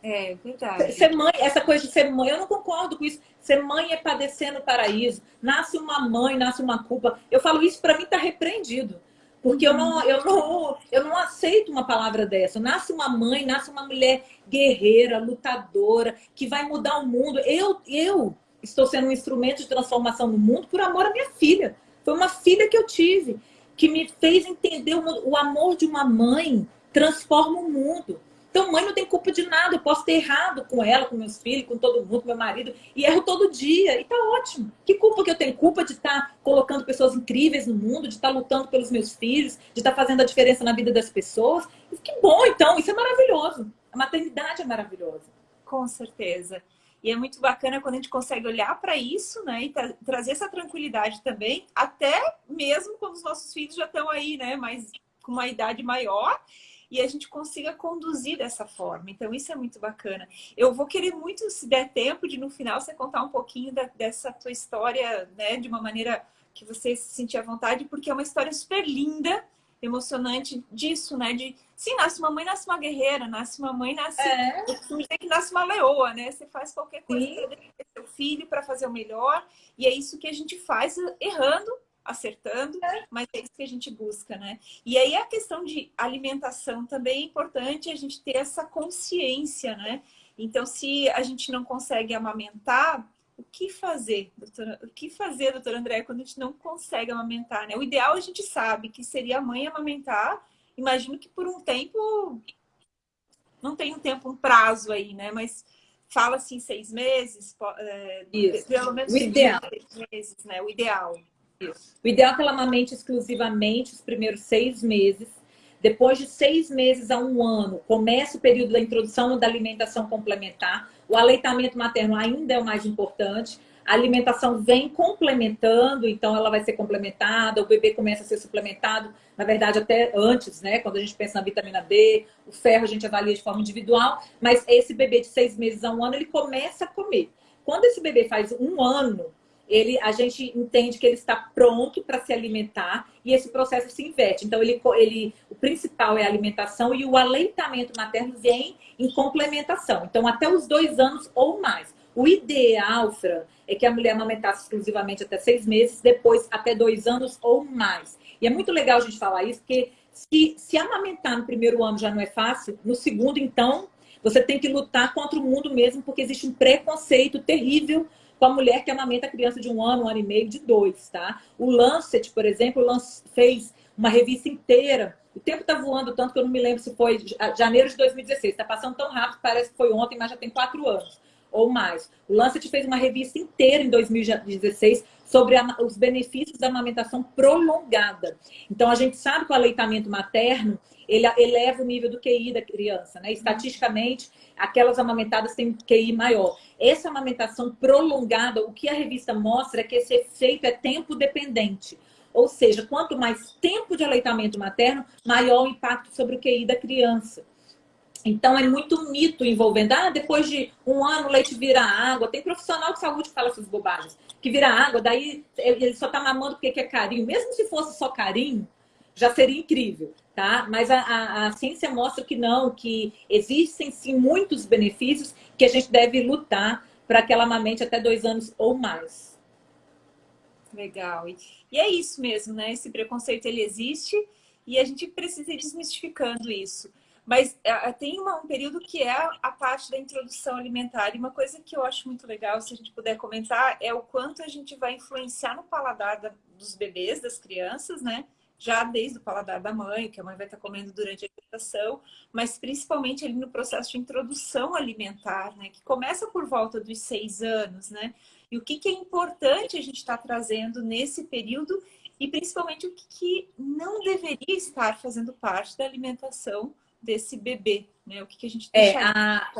Speaker 1: É, verdade.
Speaker 2: Ser mãe, essa coisa de ser mãe, eu não concordo com isso. Ser mãe é padecer no paraíso. Nasce uma mãe, nasce uma culpa. Eu falo isso, para mim tá repreendido. Porque eu não, eu, não, eu não aceito uma palavra dessa. Nasce uma mãe, nasce uma mulher guerreira, lutadora, que vai mudar o mundo. Eu, eu estou sendo um instrumento de transformação no mundo por amor à minha filha. Foi uma filha que eu tive, que me fez entender o, o amor de uma mãe transforma o mundo. Então, mãe não tem culpa de nada. Eu posso ter errado com ela, com meus filhos, com todo mundo, com meu marido, e erro todo dia. E tá ótimo. Que culpa que eu tenho? Culpa de estar tá colocando pessoas incríveis no mundo, de estar tá lutando pelos meus filhos, de estar tá fazendo a diferença na vida das pessoas. Que bom, então. Isso é maravilhoso. A maternidade é maravilhosa.
Speaker 1: Com certeza. E é muito bacana quando a gente consegue olhar para isso, né? E tra trazer essa tranquilidade também, até mesmo quando os nossos filhos já estão aí, né? Mas com uma idade maior e a gente consiga conduzir dessa forma. Então, isso é muito bacana. Eu vou querer muito, se der tempo, de no final você contar um pouquinho da, dessa tua história, né? De uma maneira que você se sentir à vontade, porque é uma história super linda emocionante disso, né? De sim, nasce uma mãe, nasce uma guerreira, nasce uma mãe, nasce. É. Eu costumo dizer que nasce uma leoa, né? Você faz qualquer coisa para seu filho para fazer o melhor. E é isso que a gente faz errando, acertando, é. mas é isso que a gente busca, né? E aí a questão de alimentação também é importante a gente ter essa consciência, né? Então, se a gente não consegue amamentar, o que fazer, doutora? O que fazer, doutora André, quando a gente não consegue amamentar, né? O ideal a gente sabe que seria a mãe amamentar. Imagino que por um tempo, não tem um tempo, um prazo aí, né? Mas fala assim, seis meses,
Speaker 2: é, pelo menos o ideal. seis meses, né? O ideal. Isso. O ideal é que ela amamente exclusivamente os primeiros seis meses. Depois de seis meses a um ano, começa o período da introdução da alimentação complementar o aleitamento materno ainda é o mais importante. A alimentação vem complementando, então ela vai ser complementada, o bebê começa a ser suplementado, na verdade até antes, né? Quando a gente pensa na vitamina D, o ferro a gente avalia de forma individual, mas esse bebê de seis meses a um ano, ele começa a comer. Quando esse bebê faz um ano, ele, a gente entende que ele está pronto para se alimentar e esse processo se inverte. Então, ele, ele, o principal é a alimentação e o aleitamento materno vem em complementação. Então, até os dois anos ou mais. O ideal, Fran, é que a mulher amamentasse exclusivamente até seis meses, depois até dois anos ou mais. E é muito legal a gente falar isso, porque se, se amamentar no primeiro ano já não é fácil, no segundo, então, você tem que lutar contra o mundo mesmo, porque existe um preconceito terrível com a mulher que amamenta a criança de um ano, um ano e meio, de dois, tá? O Lancet, por exemplo, fez uma revista inteira. O tempo tá voando tanto que eu não me lembro se foi janeiro de 2016. Tá passando tão rápido, parece que foi ontem, mas já tem quatro anos ou mais. O Lancet fez uma revista inteira em 2016 sobre a, os benefícios da amamentação prolongada. Então, a gente sabe que o aleitamento materno, ele eleva o nível do QI da criança, né? Estatisticamente, aquelas amamentadas têm QI maior. Essa amamentação prolongada, o que a revista mostra é que esse efeito é tempo dependente. Ou seja, quanto mais tempo de aleitamento materno, maior o impacto sobre o QI da criança. Então, é muito mito envolvendo. Ah, depois de um ano o leite vira água. Tem profissional de saúde que fala essas bobagens. Que vira água, daí ele só tá mamando porque quer carinho. Mesmo se fosse só carinho, já seria incrível. tá? Mas a, a, a, ciência mostra que não, que existem sim muitos benefícios que a gente deve lutar para que ela amamente até dois anos ou mais.
Speaker 1: Legal. E é isso mesmo, né? Esse preconceito ele existe e a gente precisa ir desmistificando isso. Mas uh, tem uma, um período que é a parte da introdução alimentar. E uma coisa que eu acho muito legal, se a gente puder comentar, é o quanto a gente vai influenciar no paladar da, dos bebês, das crianças, né? Já desde o paladar da mãe, que a mãe vai estar comendo durante a gestação, mas principalmente ali no processo de introdução alimentar, né? Que começa por volta dos seis anos, né? E o que, que é importante a gente estar tá trazendo nesse período e principalmente o que, que não deveria estar fazendo parte da alimentação desse bebê, né? O que, que a gente
Speaker 2: deixa é, a...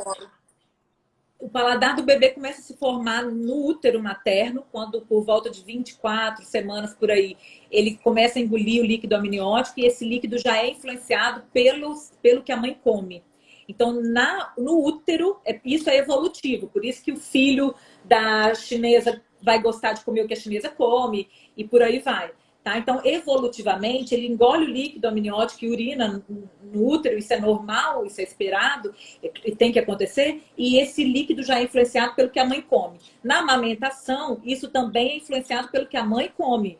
Speaker 2: O paladar do bebê começa a se formar no útero materno, quando por volta de 24 semanas por aí, ele começa a engolir o líquido amniótico e esse líquido já é influenciado pelos, pelo que a mãe come. Então, na, no útero, é, isso é evolutivo, por isso que o filho da chinesa vai gostar de comer o que a chinesa come e por aí vai. Tá? Então, evolutivamente, ele engole o líquido amniótico e urina no útero, isso é normal, isso é esperado, e tem que acontecer, e esse líquido já é influenciado pelo que a mãe come. Na amamentação, isso também é influenciado pelo que a mãe come,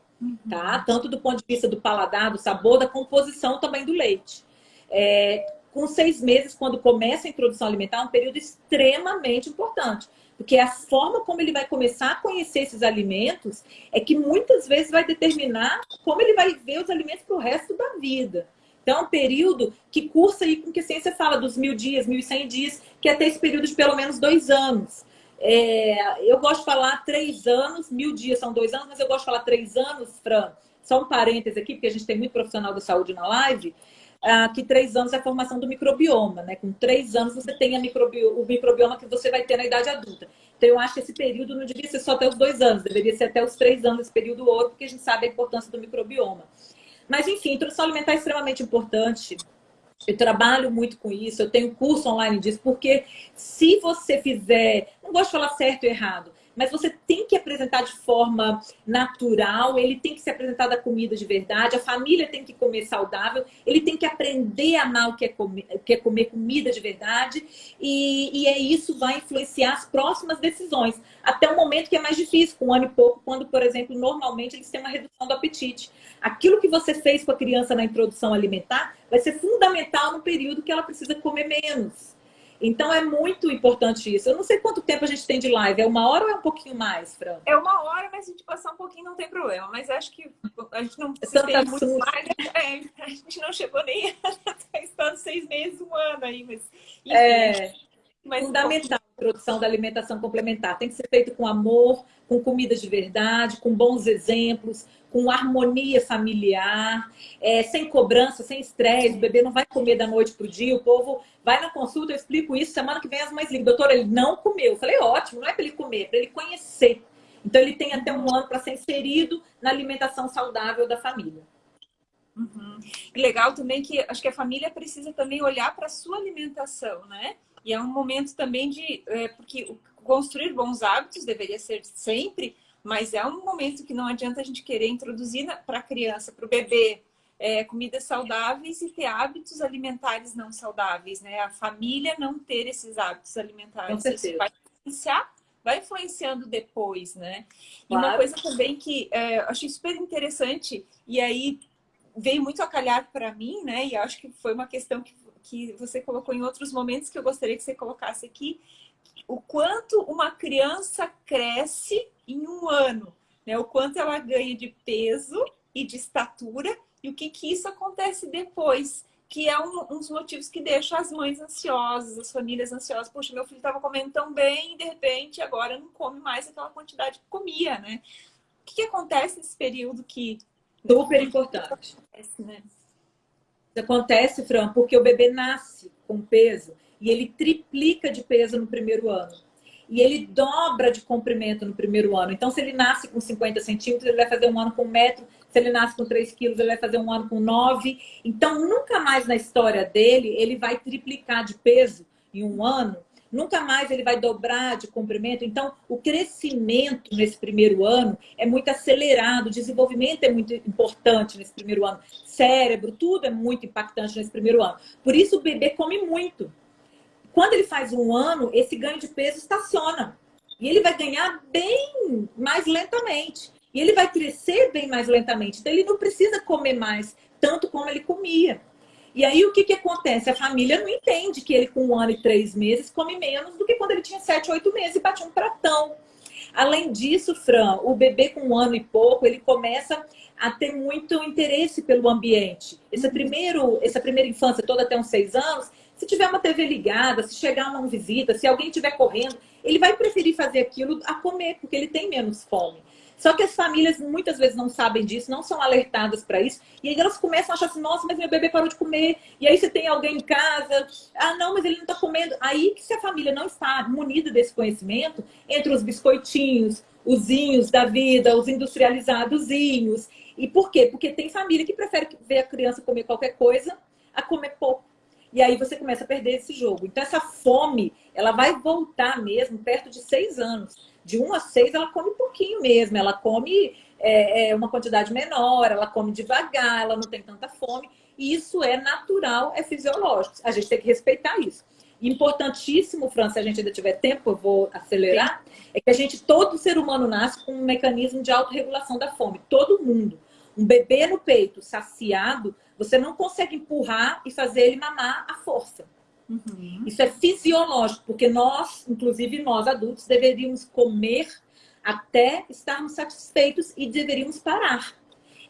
Speaker 2: tá? Uhum. Tanto do ponto de vista do paladar, do sabor, da composição também do leite. É, com seis meses, quando começa a introdução alimentar, é um período extremamente importante. Porque a forma como ele vai começar a conhecer esses alimentos é que muitas vezes vai determinar como ele vai ver os alimentos para o resto da vida. Então, é um período que cursa aí com que a ciência fala dos mil dias, mil e cem dias, que é até esse período de pelo menos dois anos. É, eu gosto de falar três anos, mil dias são dois anos, mas eu gosto de falar três anos, Fran. Só um parêntese aqui, porque a gente tem muito profissional da saúde na live ah, que três anos é a formação do microbioma, né? Com três anos você tem microbi o microbioma que você vai ter na idade adulta. Então eu acho que esse período não devia ser só até os dois anos, deveria ser até os três anos esse período ouro, porque a gente sabe a importância do microbioma. Mas enfim, introdução alimentar é extremamente importante. Eu trabalho muito com isso, eu tenho curso online disso, porque se você fizer, não gosto de falar certo e errado, mas você tem que apresentar de forma natural, ele tem que se apresentar da comida de verdade, a família tem que comer saudável, ele tem que aprender a amar o que é comer, que é comer comida de verdade, e, e é isso vai influenciar as próximas decisões, até o momento que é mais difícil, com um ano e pouco, quando, por exemplo, normalmente eles têm uma redução do apetite. Aquilo que você fez com a criança na introdução alimentar vai ser fundamental no período que ela precisa comer menos. Então é muito importante isso. Eu não sei quanto tempo a gente tem de live. É uma hora ou é um pouquinho mais, Fran?
Speaker 1: É uma hora, mas se a gente passar um pouquinho não tem problema. Mas acho que a gente não precisa ter muito mais. É, a gente não chegou nem [laughs] a estar seis meses, um ano aí. Mas,
Speaker 2: enfim, é mas fundamental a produção da alimentação complementar. Tem que ser feito com amor, com comida de verdade, com bons exemplos, com harmonia familiar, é, sem cobrança, sem estresse. O bebê não vai comer da noite para o dia. O povo vai na consulta, eu explico isso. Semana que vem as mães ligam. Doutora, ele não comeu. Eu falei, ótimo, não é para ele comer, é para ele conhecer. Então, ele tem até um ano para ser inserido na alimentação saudável da família.
Speaker 1: Uhum. E legal também que acho que a família precisa também olhar para a sua alimentação, né? E é um momento também de... É, porque construir bons hábitos deveria ser sempre, mas é um momento que não adianta a gente querer introduzir para a criança, para o bebê, é, comidas saudáveis e ter hábitos alimentares não saudáveis, né? A família não ter esses hábitos alimentares. Isso vai influenciar, vai influenciando depois, né? E uma coisa também que é, eu achei super interessante, e aí veio muito a calhar para mim, né? E acho que foi uma questão que que você colocou em outros momentos que eu gostaria que você colocasse aqui, o quanto uma criança cresce em um ano, né? o quanto ela ganha de peso e de estatura e o que, que isso acontece depois, que é um, um dos motivos que deixa as mães ansiosas, as famílias ansiosas. Poxa, meu filho estava comendo tão bem e de repente agora não come mais aquela quantidade que comia, né? O que, que acontece nesse período que...
Speaker 2: Super importante. Acontece, né? Isso acontece, Fran, porque o bebê nasce com peso e ele triplica de peso no primeiro ano. E ele dobra de comprimento no primeiro ano. Então, se ele nasce com 50 centímetros, ele vai fazer um ano com um metro. Se ele nasce com 3 quilos, ele vai fazer um ano com 9. Então, nunca mais na história dele, ele vai triplicar de peso em um ano, nunca mais ele vai dobrar de comprimento. Então, o crescimento nesse primeiro ano é muito acelerado, o desenvolvimento é muito importante nesse primeiro ano. Cérebro, tudo é muito impactante nesse primeiro ano. Por isso, o bebê come muito. Quando ele faz um ano, esse ganho de peso estaciona. E ele vai ganhar bem mais lentamente. E ele vai crescer bem mais lentamente. Então, ele não precisa comer mais, tanto como ele comia. E aí, o que, que acontece? A família não entende que ele, com um ano e três meses, come menos do que quando ele tinha sete, oito meses e batia um pratão. Além disso, Fran, o bebê com um ano e pouco, ele começa a ter muito interesse pelo ambiente. Esse primeiro, essa primeira infância toda até uns seis anos, se tiver uma TV ligada, se chegar uma visita, se alguém estiver correndo, ele vai preferir fazer aquilo a comer, porque ele tem menos fome. Só que as famílias muitas vezes não sabem disso, não são alertadas para isso. E aí elas começam a achar assim, nossa, mas meu bebê parou de comer. E aí você tem alguém em casa, ah, não, mas ele não está comendo. Aí que se a família não está munida desse conhecimento, entre os biscoitinhos, os inhos da vida, os industrializadozinhos. E por quê? Porque tem família que prefere ver a criança comer qualquer coisa a comer pouco. E aí você começa a perder esse jogo. Então essa fome, ela vai voltar mesmo perto de seis anos de 1 a 6 ela come pouquinho mesmo, ela come é, é, uma quantidade menor, ela come devagar, ela não tem tanta fome. E isso é natural, é fisiológico. A gente tem que respeitar isso. Importantíssimo, Fran, se a gente ainda tiver tempo, eu vou acelerar, Sim. é que a gente, todo ser humano nasce com um mecanismo de autorregulação da fome. Todo mundo. Um bebê no peito, saciado, você não consegue empurrar e fazer ele mamar à força. Uhum. Isso é fisiológico, porque nós, inclusive nós adultos, deveríamos comer até estarmos satisfeitos e deveríamos parar.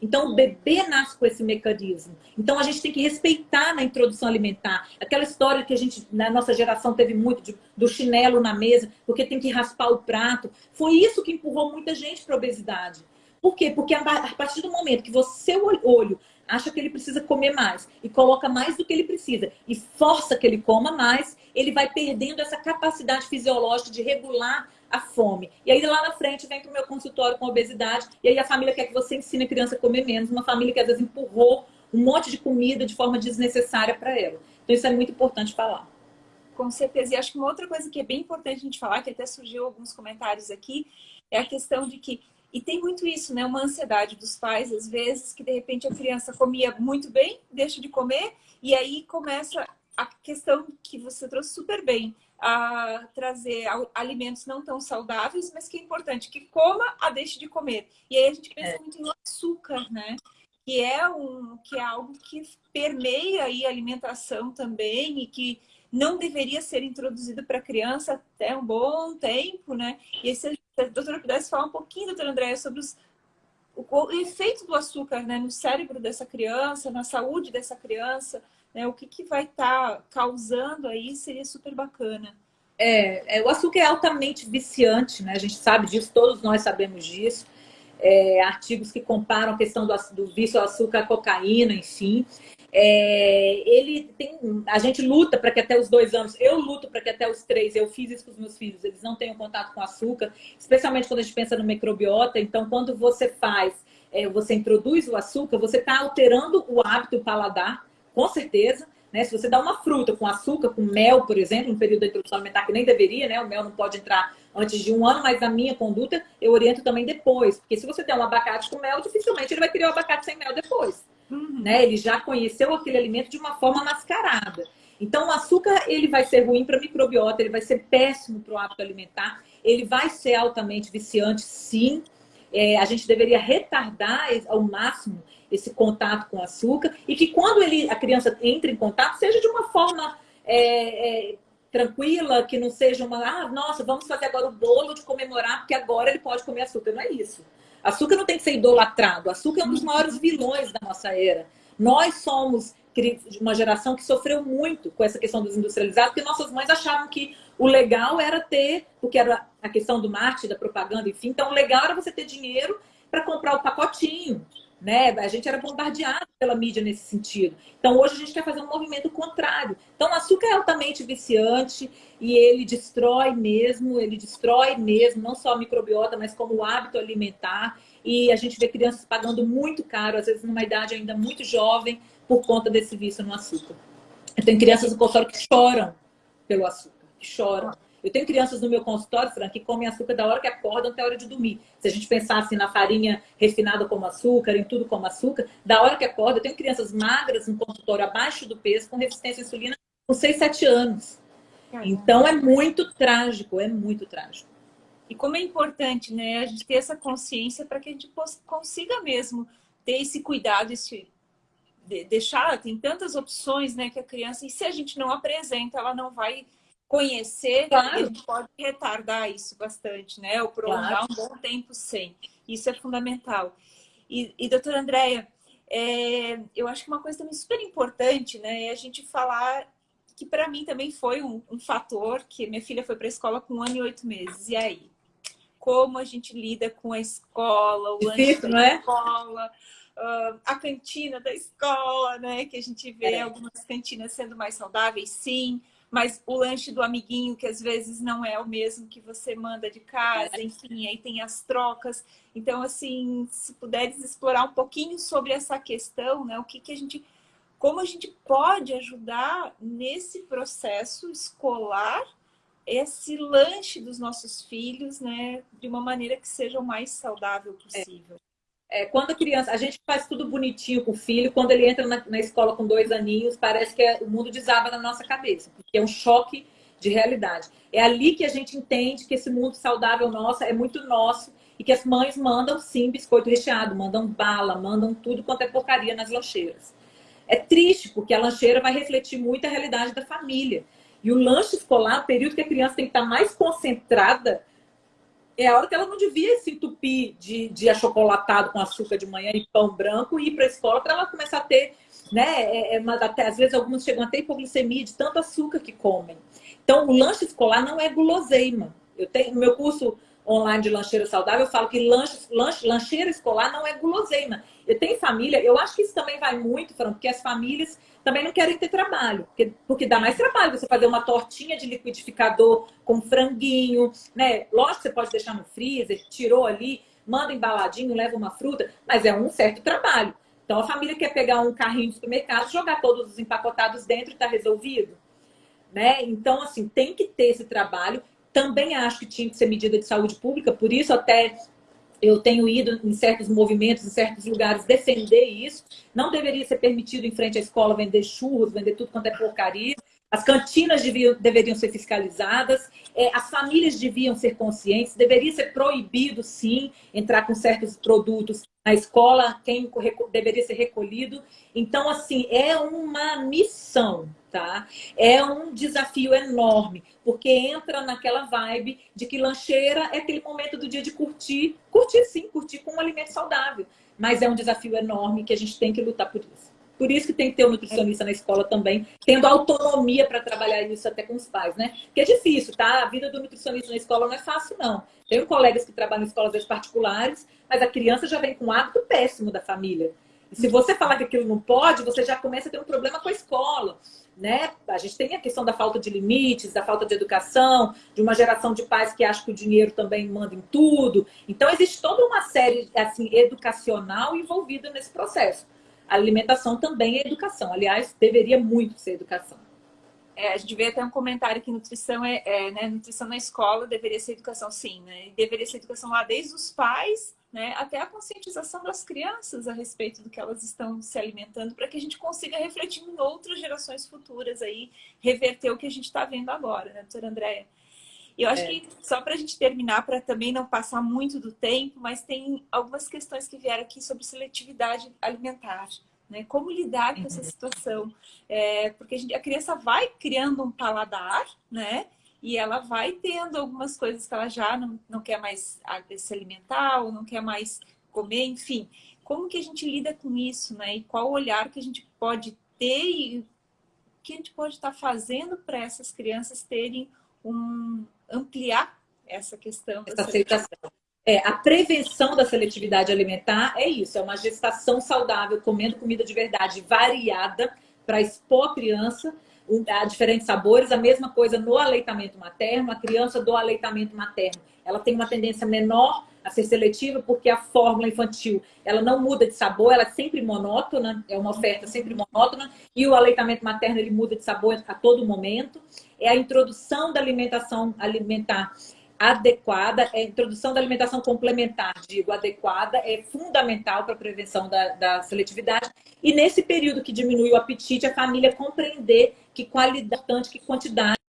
Speaker 2: Então, o bebê nasce com esse mecanismo. Então, a gente tem que respeitar na introdução alimentar. Aquela história que a gente, na nossa geração, teve muito de, do chinelo na mesa, porque tem que raspar o prato. Foi isso que empurrou muita gente para a obesidade. Por quê? Porque a partir do momento que você, olho, acha que ele precisa comer mais e coloca mais do que ele precisa e força que ele coma mais, ele vai perdendo essa capacidade fisiológica de regular a fome. E aí lá na frente vem para o meu consultório com obesidade e aí a família quer que você ensine a criança a comer menos, uma família que às vezes empurrou um monte de comida de forma desnecessária para ela. Então isso é muito importante falar.
Speaker 1: Com certeza. E acho que uma outra coisa que é bem importante a gente falar, que até surgiu alguns comentários aqui, é a questão de que e tem muito isso, né? Uma ansiedade dos pais, às vezes, que de repente a criança comia muito bem, deixa de comer, e aí começa a questão que você trouxe super bem, a trazer alimentos não tão saudáveis, mas que é importante, que coma a deixe de comer. E aí a gente pensa é. muito no açúcar, né? Que é, um, que é algo que permeia aí a alimentação também e que não deveria ser introduzido para criança até um bom tempo, né? E se a doutora pudesse falar um pouquinho, doutora Andréia, sobre os, o, o, efeito do açúcar né, no cérebro dessa criança, na saúde dessa criança, né? O que, que vai estar tá causando aí seria super bacana.
Speaker 2: É, é, o açúcar é altamente viciante, né? A gente sabe disso, todos nós sabemos disso. É, artigos que comparam a questão do, do vício ao açúcar, à cocaína, enfim. É, ele tem, a gente luta para que até os dois anos, eu luto para que até os três, eu fiz isso com os meus filhos, eles não tenham contato com açúcar, especialmente quando a gente pensa no microbiota. Então, quando você faz, é, você introduz o açúcar, você está alterando o hábito o paladar, com certeza. Né? Se você dá uma fruta com açúcar, com mel, por exemplo, no período da introdução alimentar, que nem deveria, né? O mel não pode entrar antes de um ano, mas a minha conduta eu oriento também depois. Porque se você der um abacate com mel, dificilmente ele vai querer o abacate sem mel depois. Uhum. Né? Ele já conheceu aquele alimento de uma forma mascarada. Então, o açúcar ele vai ser ruim para a microbiota, ele vai ser péssimo para o hábito alimentar, ele vai ser altamente viciante, sim. É, a gente deveria retardar ao máximo esse contato com o açúcar e que quando ele, a criança entra em contato, seja de uma forma é, é, tranquila, que não seja uma, ah, nossa, vamos fazer agora o bolo de comemorar, porque agora ele pode comer açúcar. Não é isso. Açúcar não tem que ser idolatrado. Açúcar é um dos maiores vilões da nossa era. Nós somos de uma geração que sofreu muito com essa questão dos industrializados, porque nossas mães achavam que o legal era ter, porque era a questão do marketing, da propaganda, enfim. Então, o legal era você ter dinheiro para comprar o pacotinho né? A gente era bombardeado pela mídia nesse sentido. Então, hoje a gente quer fazer um movimento contrário. Então, o açúcar é altamente viciante e ele destrói mesmo, ele destrói mesmo, não só a microbiota, mas como o hábito alimentar. E a gente vê crianças pagando muito caro, às vezes numa idade ainda muito jovem, por conta desse vício no açúcar. Tem crianças no consultório que choram pelo açúcar. que choram. Eu tenho crianças no meu consultório, Fran, que comem açúcar da hora que acordam até a hora de dormir. Se a gente pensasse assim, na farinha refinada como açúcar, em tudo como açúcar, da hora que acorda, eu tenho crianças magras no consultório abaixo do peso, com resistência à insulina, com 6, 7 anos. Então é muito trágico, é muito trágico.
Speaker 1: E como é importante, né, a gente ter essa consciência para que a gente consiga mesmo ter esse cuidado, esse deixar, tem tantas opções, né, que a criança, e se a gente não apresenta, ela não vai conhecer, claro. gente pode retardar isso bastante, né? Ou prolongar claro. um bom tempo sem. Isso é fundamental. E, e doutora Andréia, é, eu acho que uma coisa também super importante, né? É a gente falar que para mim também foi um, um, fator que minha filha foi para a escola com um ano e oito meses. E aí? Como a gente lida com a escola, o lanche da é? escola, uh, a cantina da escola, né? Que a gente vê é. algumas cantinas sendo mais saudáveis, sim mas o lanche do amiguinho, que às vezes não é o mesmo que você manda de casa, é. enfim, aí tem as trocas. Então, assim, se puderes explorar um pouquinho sobre essa questão, né? O que, que a gente. Como a gente pode ajudar nesse processo escolar esse lanche dos nossos filhos, né? De uma maneira que seja o mais saudável possível. É.
Speaker 2: É, quando a criança, a gente faz tudo bonitinho com o filho, quando ele entra na, na escola com dois aninhos, parece que é, o mundo desaba na nossa cabeça, porque é um choque de realidade. É ali que a gente entende que esse mundo saudável nosso é muito nosso e que as mães mandam sim biscoito recheado, mandam bala, mandam tudo quanto é porcaria nas lancheiras. É triste, porque a lancheira vai refletir muito a realidade da família. E o lanche escolar, o período que a criança tem que estar mais concentrada é a hora que ela não devia se entupir de, de achocolatado com açúcar de manhã e pão branco e ir para a escola para ela começar a ter, né? É, é, até, às vezes alguns chegam até hipoglicemia de tanto açúcar que comem. Então, o lanche escolar não é guloseima. Eu tenho no meu curso online de lancheira saudável, eu falo que lanche, lanche, lancheira escolar não é guloseima. Eu tenho família, eu acho que isso também vai muito, Fran, porque as famílias também não querem ter trabalho, porque, porque dá mais trabalho você fazer uma tortinha de liquidificador com franguinho, né? Lógico você pode deixar no freezer, tirou ali, manda embaladinho, leva uma fruta, mas é um certo trabalho. Então a família quer pegar um carrinho de supermercado, jogar todos os empacotados dentro e está resolvido. Né? Então, assim, tem que ter esse trabalho. Também acho que tinha que ser medida de saúde pública, por isso até eu tenho ido em certos movimentos, em certos lugares, defender isso. Não deveria ser permitido em frente à escola vender churros, vender tudo quanto é porcaria. As cantinas deviam, deveriam ser fiscalizadas, é, as famílias deviam ser conscientes, deveria ser proibido, sim, entrar com certos produtos na escola, quem deveria ser recolhido. Então, assim, é uma missão, tá? É um desafio enorme, porque entra naquela vibe de que lancheira é aquele momento do dia de curtir, curtir sim, curtir com um alimento saudável, mas é um desafio enorme que a gente tem que lutar por isso. Por isso que tem que ter um nutricionista na escola também, tendo autonomia para trabalhar isso até com os pais, né? Porque é difícil, tá? A vida do nutricionista na escola não é fácil, não. Tenho colegas que trabalham em escolas particulares, mas a criança já vem com um hábito péssimo da família. E se você falar que aquilo não pode, você já começa a ter um problema com a escola. Né? A gente tem a questão da falta de limites, da falta de educação, de uma geração de pais que acham que o dinheiro também manda em tudo. Então, existe toda uma série assim, educacional envolvida nesse processo. A alimentação também é educação. Aliás, deveria muito ser educação.
Speaker 1: É, a gente vê até um comentário que nutrição é, é né, nutrição na escola deveria ser educação sim, né? E deveria ser educação lá desde os pais, né, até a conscientização das crianças a respeito do que elas estão se alimentando, para que a gente consiga refletir em outras gerações futuras aí, reverter o que a gente está vendo agora, né, doutora Andréia? E eu acho é. que, só para a gente terminar, para também não passar muito do tempo, mas tem algumas questões que vieram aqui sobre seletividade alimentar. Né? Como lidar com essa uhum. situação? É, porque a, gente, a criança vai criando um paladar, né? E ela vai tendo algumas coisas que ela já não, não quer mais se alimentar ou não quer mais comer, enfim. Como que a gente lida com isso, né? E qual olhar que a gente pode ter e o que a gente pode estar fazendo para essas crianças terem um, ampliar essa questão.
Speaker 2: Essa aceitação. É, a prevenção da seletividade alimentar é isso, é uma gestação saudável, comendo comida de verdade variada para expor a criança a diferentes sabores. A mesma coisa no aleitamento materno. A criança do aleitamento materno, ela tem uma tendência menor a ser seletiva, porque a fórmula infantil ela não muda de sabor, ela é sempre monótona, é uma oferta sempre monótona, e o aleitamento materno ele muda de sabor a todo momento. É a introdução da alimentação alimentar adequada, é a introdução da alimentação complementar, digo, adequada, é fundamental para a prevenção da, da, seletividade. E nesse período que diminui o apetite, a família compreender que qualidade, que quantidade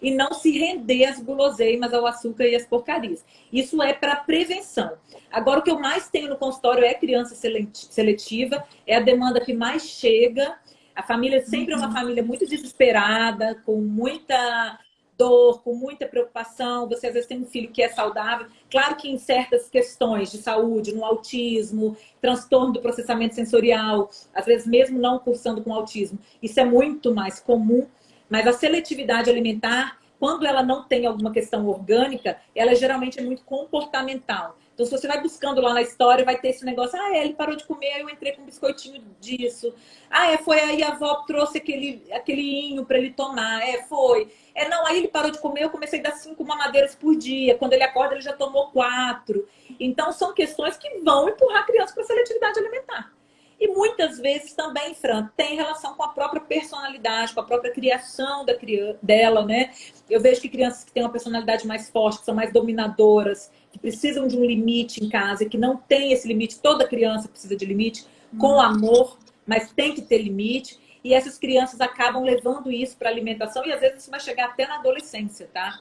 Speaker 2: e não se render às guloseimas, ao açúcar e às porcarias. Isso é para prevenção. Agora, o que eu mais tenho no consultório é criança seletiva, é a demanda que mais chega. A família sempre é uma família muito desesperada, com muita dor, com muita preocupação. Você às vezes tem um filho que é saudável. Claro que em certas questões de saúde, no autismo, transtorno do processamento sensorial, às vezes mesmo não cursando com autismo, isso é muito mais comum. Mas a seletividade alimentar, quando ela não tem alguma questão orgânica, ela geralmente é muito comportamental. Então, se você vai buscando lá na história, vai ter esse negócio, ah, é, ele parou de comer, aí eu entrei com um biscoitinho disso. Ah, é, foi aí a avó trouxe aquele, aquele inho para ele tomar. É, foi. É, não, aí ele parou de comer, eu comecei a dar cinco mamadeiras por dia. Quando ele acorda, ele já tomou quatro. Então, são questões que vão empurrar a criança para a seletividade alimentar. E muitas vezes também, Fran, tem relação com a própria personalidade, com a própria criação da criança, dela, né? Eu vejo que crianças que têm uma personalidade mais forte, que são mais dominadoras, que precisam de um limite em casa, que não tem esse limite, toda criança precisa de limite, com hum. amor, mas tem que ter limite. E essas crianças acabam levando isso para a alimentação e às vezes isso vai chegar até na adolescência, tá?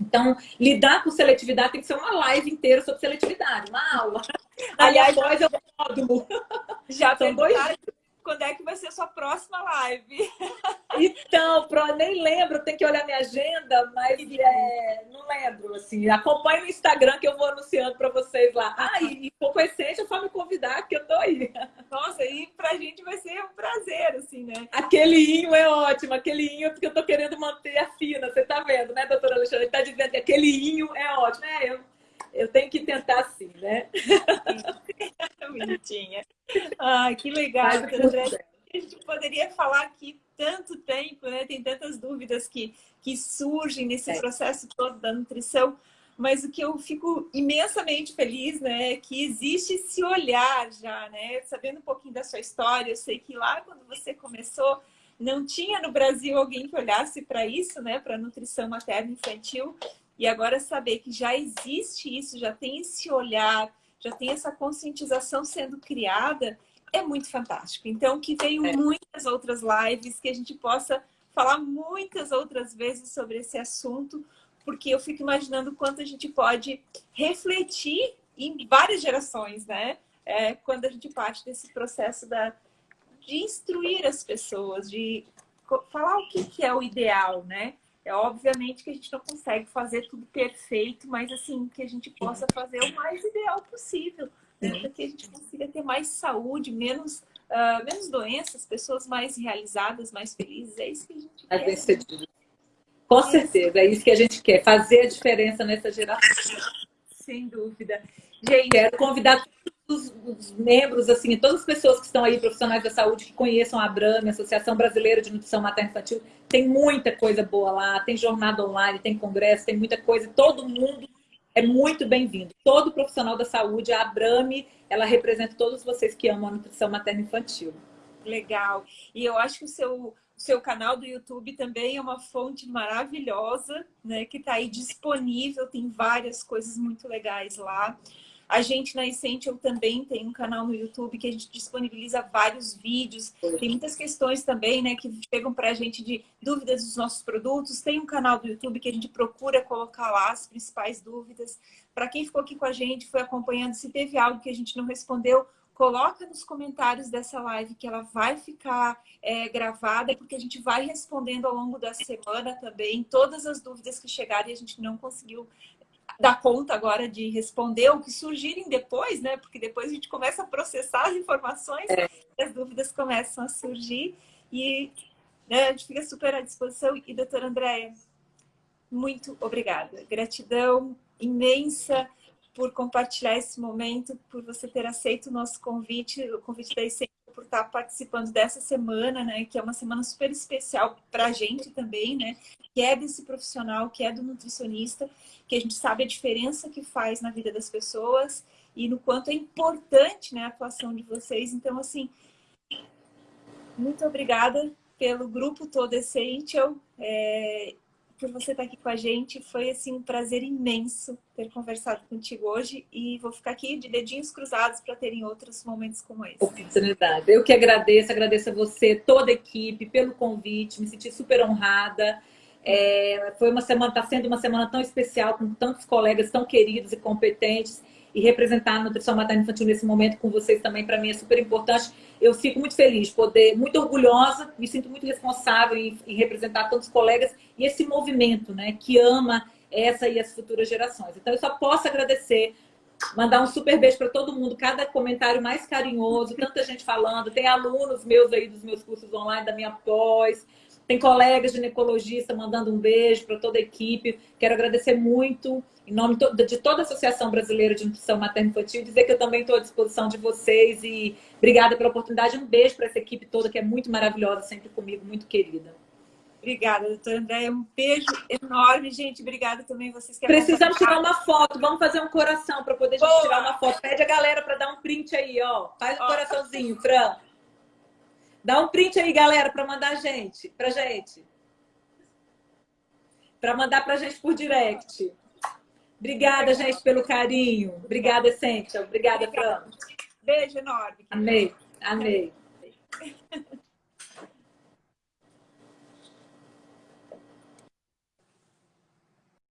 Speaker 2: Então, lidar com seletividade tem que ser uma live inteira sobre seletividade, uma aula.
Speaker 1: Aliás, Aí eu módulo. Já São dois quando é que vai ser a sua próxima live? [laughs]
Speaker 2: Então, pro, nem lembro, tem que olhar minha agenda, mas é, não lembro, assim. Acompanhe no Instagram que eu vou anunciando para vocês lá. Ah, e, e pouco essência, só me convidar que eu tô aí.
Speaker 1: Nossa, e pra gente vai ser um prazer, assim, né?
Speaker 2: Aquele inho é ótimo, aquele inho é porque eu tô querendo manter a fina, você tá vendo, né, doutora Alexandre? Tá dizendo que aquele inho é ótimo. É, eu eu tenho que tentar sim, né? [laughs]
Speaker 1: Bonitinha. Ai, que legal, André. A gente poderia falar aqui tanto tempo, né? Tem tantas dúvidas que, que surgem nesse é. processo todo da nutrição. Mas o que eu fico imensamente feliz, né, é que existe esse olhar já, né? Sabendo um pouquinho da sua história, eu sei que lá quando você começou, não tinha no Brasil alguém que olhasse para isso, né, para nutrição materna infantil. E agora saber que já existe isso, já tem esse olhar, já tem essa conscientização sendo criada, é muito fantástico. Então, que venham é. muitas outras lives, que a gente possa falar muitas outras vezes sobre esse assunto, porque eu fico imaginando quanto a gente pode refletir em várias gerações, né? É, quando a gente parte desse processo da, de instruir as pessoas, de falar o que, que é o ideal, né? É obviamente que a gente não consegue fazer tudo perfeito, mas assim, que a gente possa fazer o mais ideal possível, né? para que a gente consiga ter mais saúde, menos, uh, menos doenças, pessoas mais realizadas, mais felizes. É isso que a gente mais quer. Né?
Speaker 2: Com certeza, é isso que a gente quer, fazer a diferença nessa geração.
Speaker 1: Sem dúvida.
Speaker 2: Gente, quero convidar todos os membros, assim, todas as pessoas que estão aí, profissionais da saúde, que conheçam a Abrame, Associação Brasileira de Nutrição Materna Infantil, tem muita coisa boa lá, tem jornada online, tem congresso, tem muita coisa, todo mundo é muito bem-vindo. Todo profissional da saúde, a Abrame, ela representa todos vocês que amam a nutrição materna infantil.
Speaker 1: Legal. E eu acho que o seu, seu canal do YouTube também é uma fonte maravilhosa, né? Que está aí disponível, tem várias coisas muito legais lá. A gente na Essential também tem um canal no YouTube que a gente disponibiliza vários vídeos. Tem muitas questões também, né, que chegam para a gente de dúvidas dos nossos produtos. Tem um canal do YouTube que a gente procura colocar lá as principais dúvidas. Para quem ficou aqui com a gente, foi acompanhando, se teve algo que a gente não respondeu, coloca nos comentários dessa live que ela vai ficar é, gravada, porque a gente vai respondendo ao longo da semana também todas as dúvidas que chegarem e a gente não conseguiu dar conta agora de responder o que surgirem depois, né? Porque depois a gente começa a processar as informações é. e as dúvidas começam a surgir. E né, a gente fica super à disposição. E, doutora Andréia, muito obrigada. Gratidão imensa por compartilhar esse momento, por você ter aceito o nosso convite, o convite da Essência por estar participando dessa semana, né? Que é uma semana super especial para a gente também, né? Que é desse profissional, que é do nutricionista, que a gente sabe a diferença que faz na vida das pessoas e no quanto é importante né, a atuação de vocês. Então, assim, muito obrigada pelo grupo todo Essential. É, por você estar aqui com a gente. Foi assim um prazer imenso ter conversado contigo hoje e vou ficar aqui de dedinhos cruzados para terem outros momentos como esse.
Speaker 2: Oportunidade. Eu que agradeço, agradeço a você, toda a equipe, pelo convite, me senti super honrada. É, foi uma semana, está sendo uma semana tão especial, com tantos colegas tão queridos e competentes e representar a nutrição materna infantil nesse momento com vocês também, para mim, é super importante. Eu fico muito feliz, poder, muito orgulhosa, me sinto muito responsável em, em representar tantos colegas e esse movimento, né, que ama essa e as futuras gerações. Então, eu só posso agradecer, mandar um super beijo para todo mundo, cada comentário mais carinhoso, tanta gente falando, tem alunos meus aí dos meus cursos online, da minha pós, tem colegas ginecologistas mandando um beijo para toda a equipe. Quero agradecer muito, em nome de toda a Associação Brasileira de Nutrição Materna Infantil, dizer que eu também estou à disposição de vocês e obrigada pela oportunidade. Um beijo para essa equipe toda que é muito maravilhosa, sempre comigo, muito querida.
Speaker 1: Obrigada, doutora Andréia. Um beijo enorme, gente. Obrigada também vocês que
Speaker 2: Precisamos tirar uma foto. Vamos fazer um coração para poder gente tirar uma foto. Pede a galera para dar um print aí, ó. Faz um ó. coraçãozinho, Fran. Dá um print aí, galera, para mandar a gente, pra gente. Para mandar pra gente por direct. Obrigada, gente, pelo carinho. Obrigada, Cíntia. Obrigada, Fran.
Speaker 1: Beijo enorme.
Speaker 2: Amei, amei.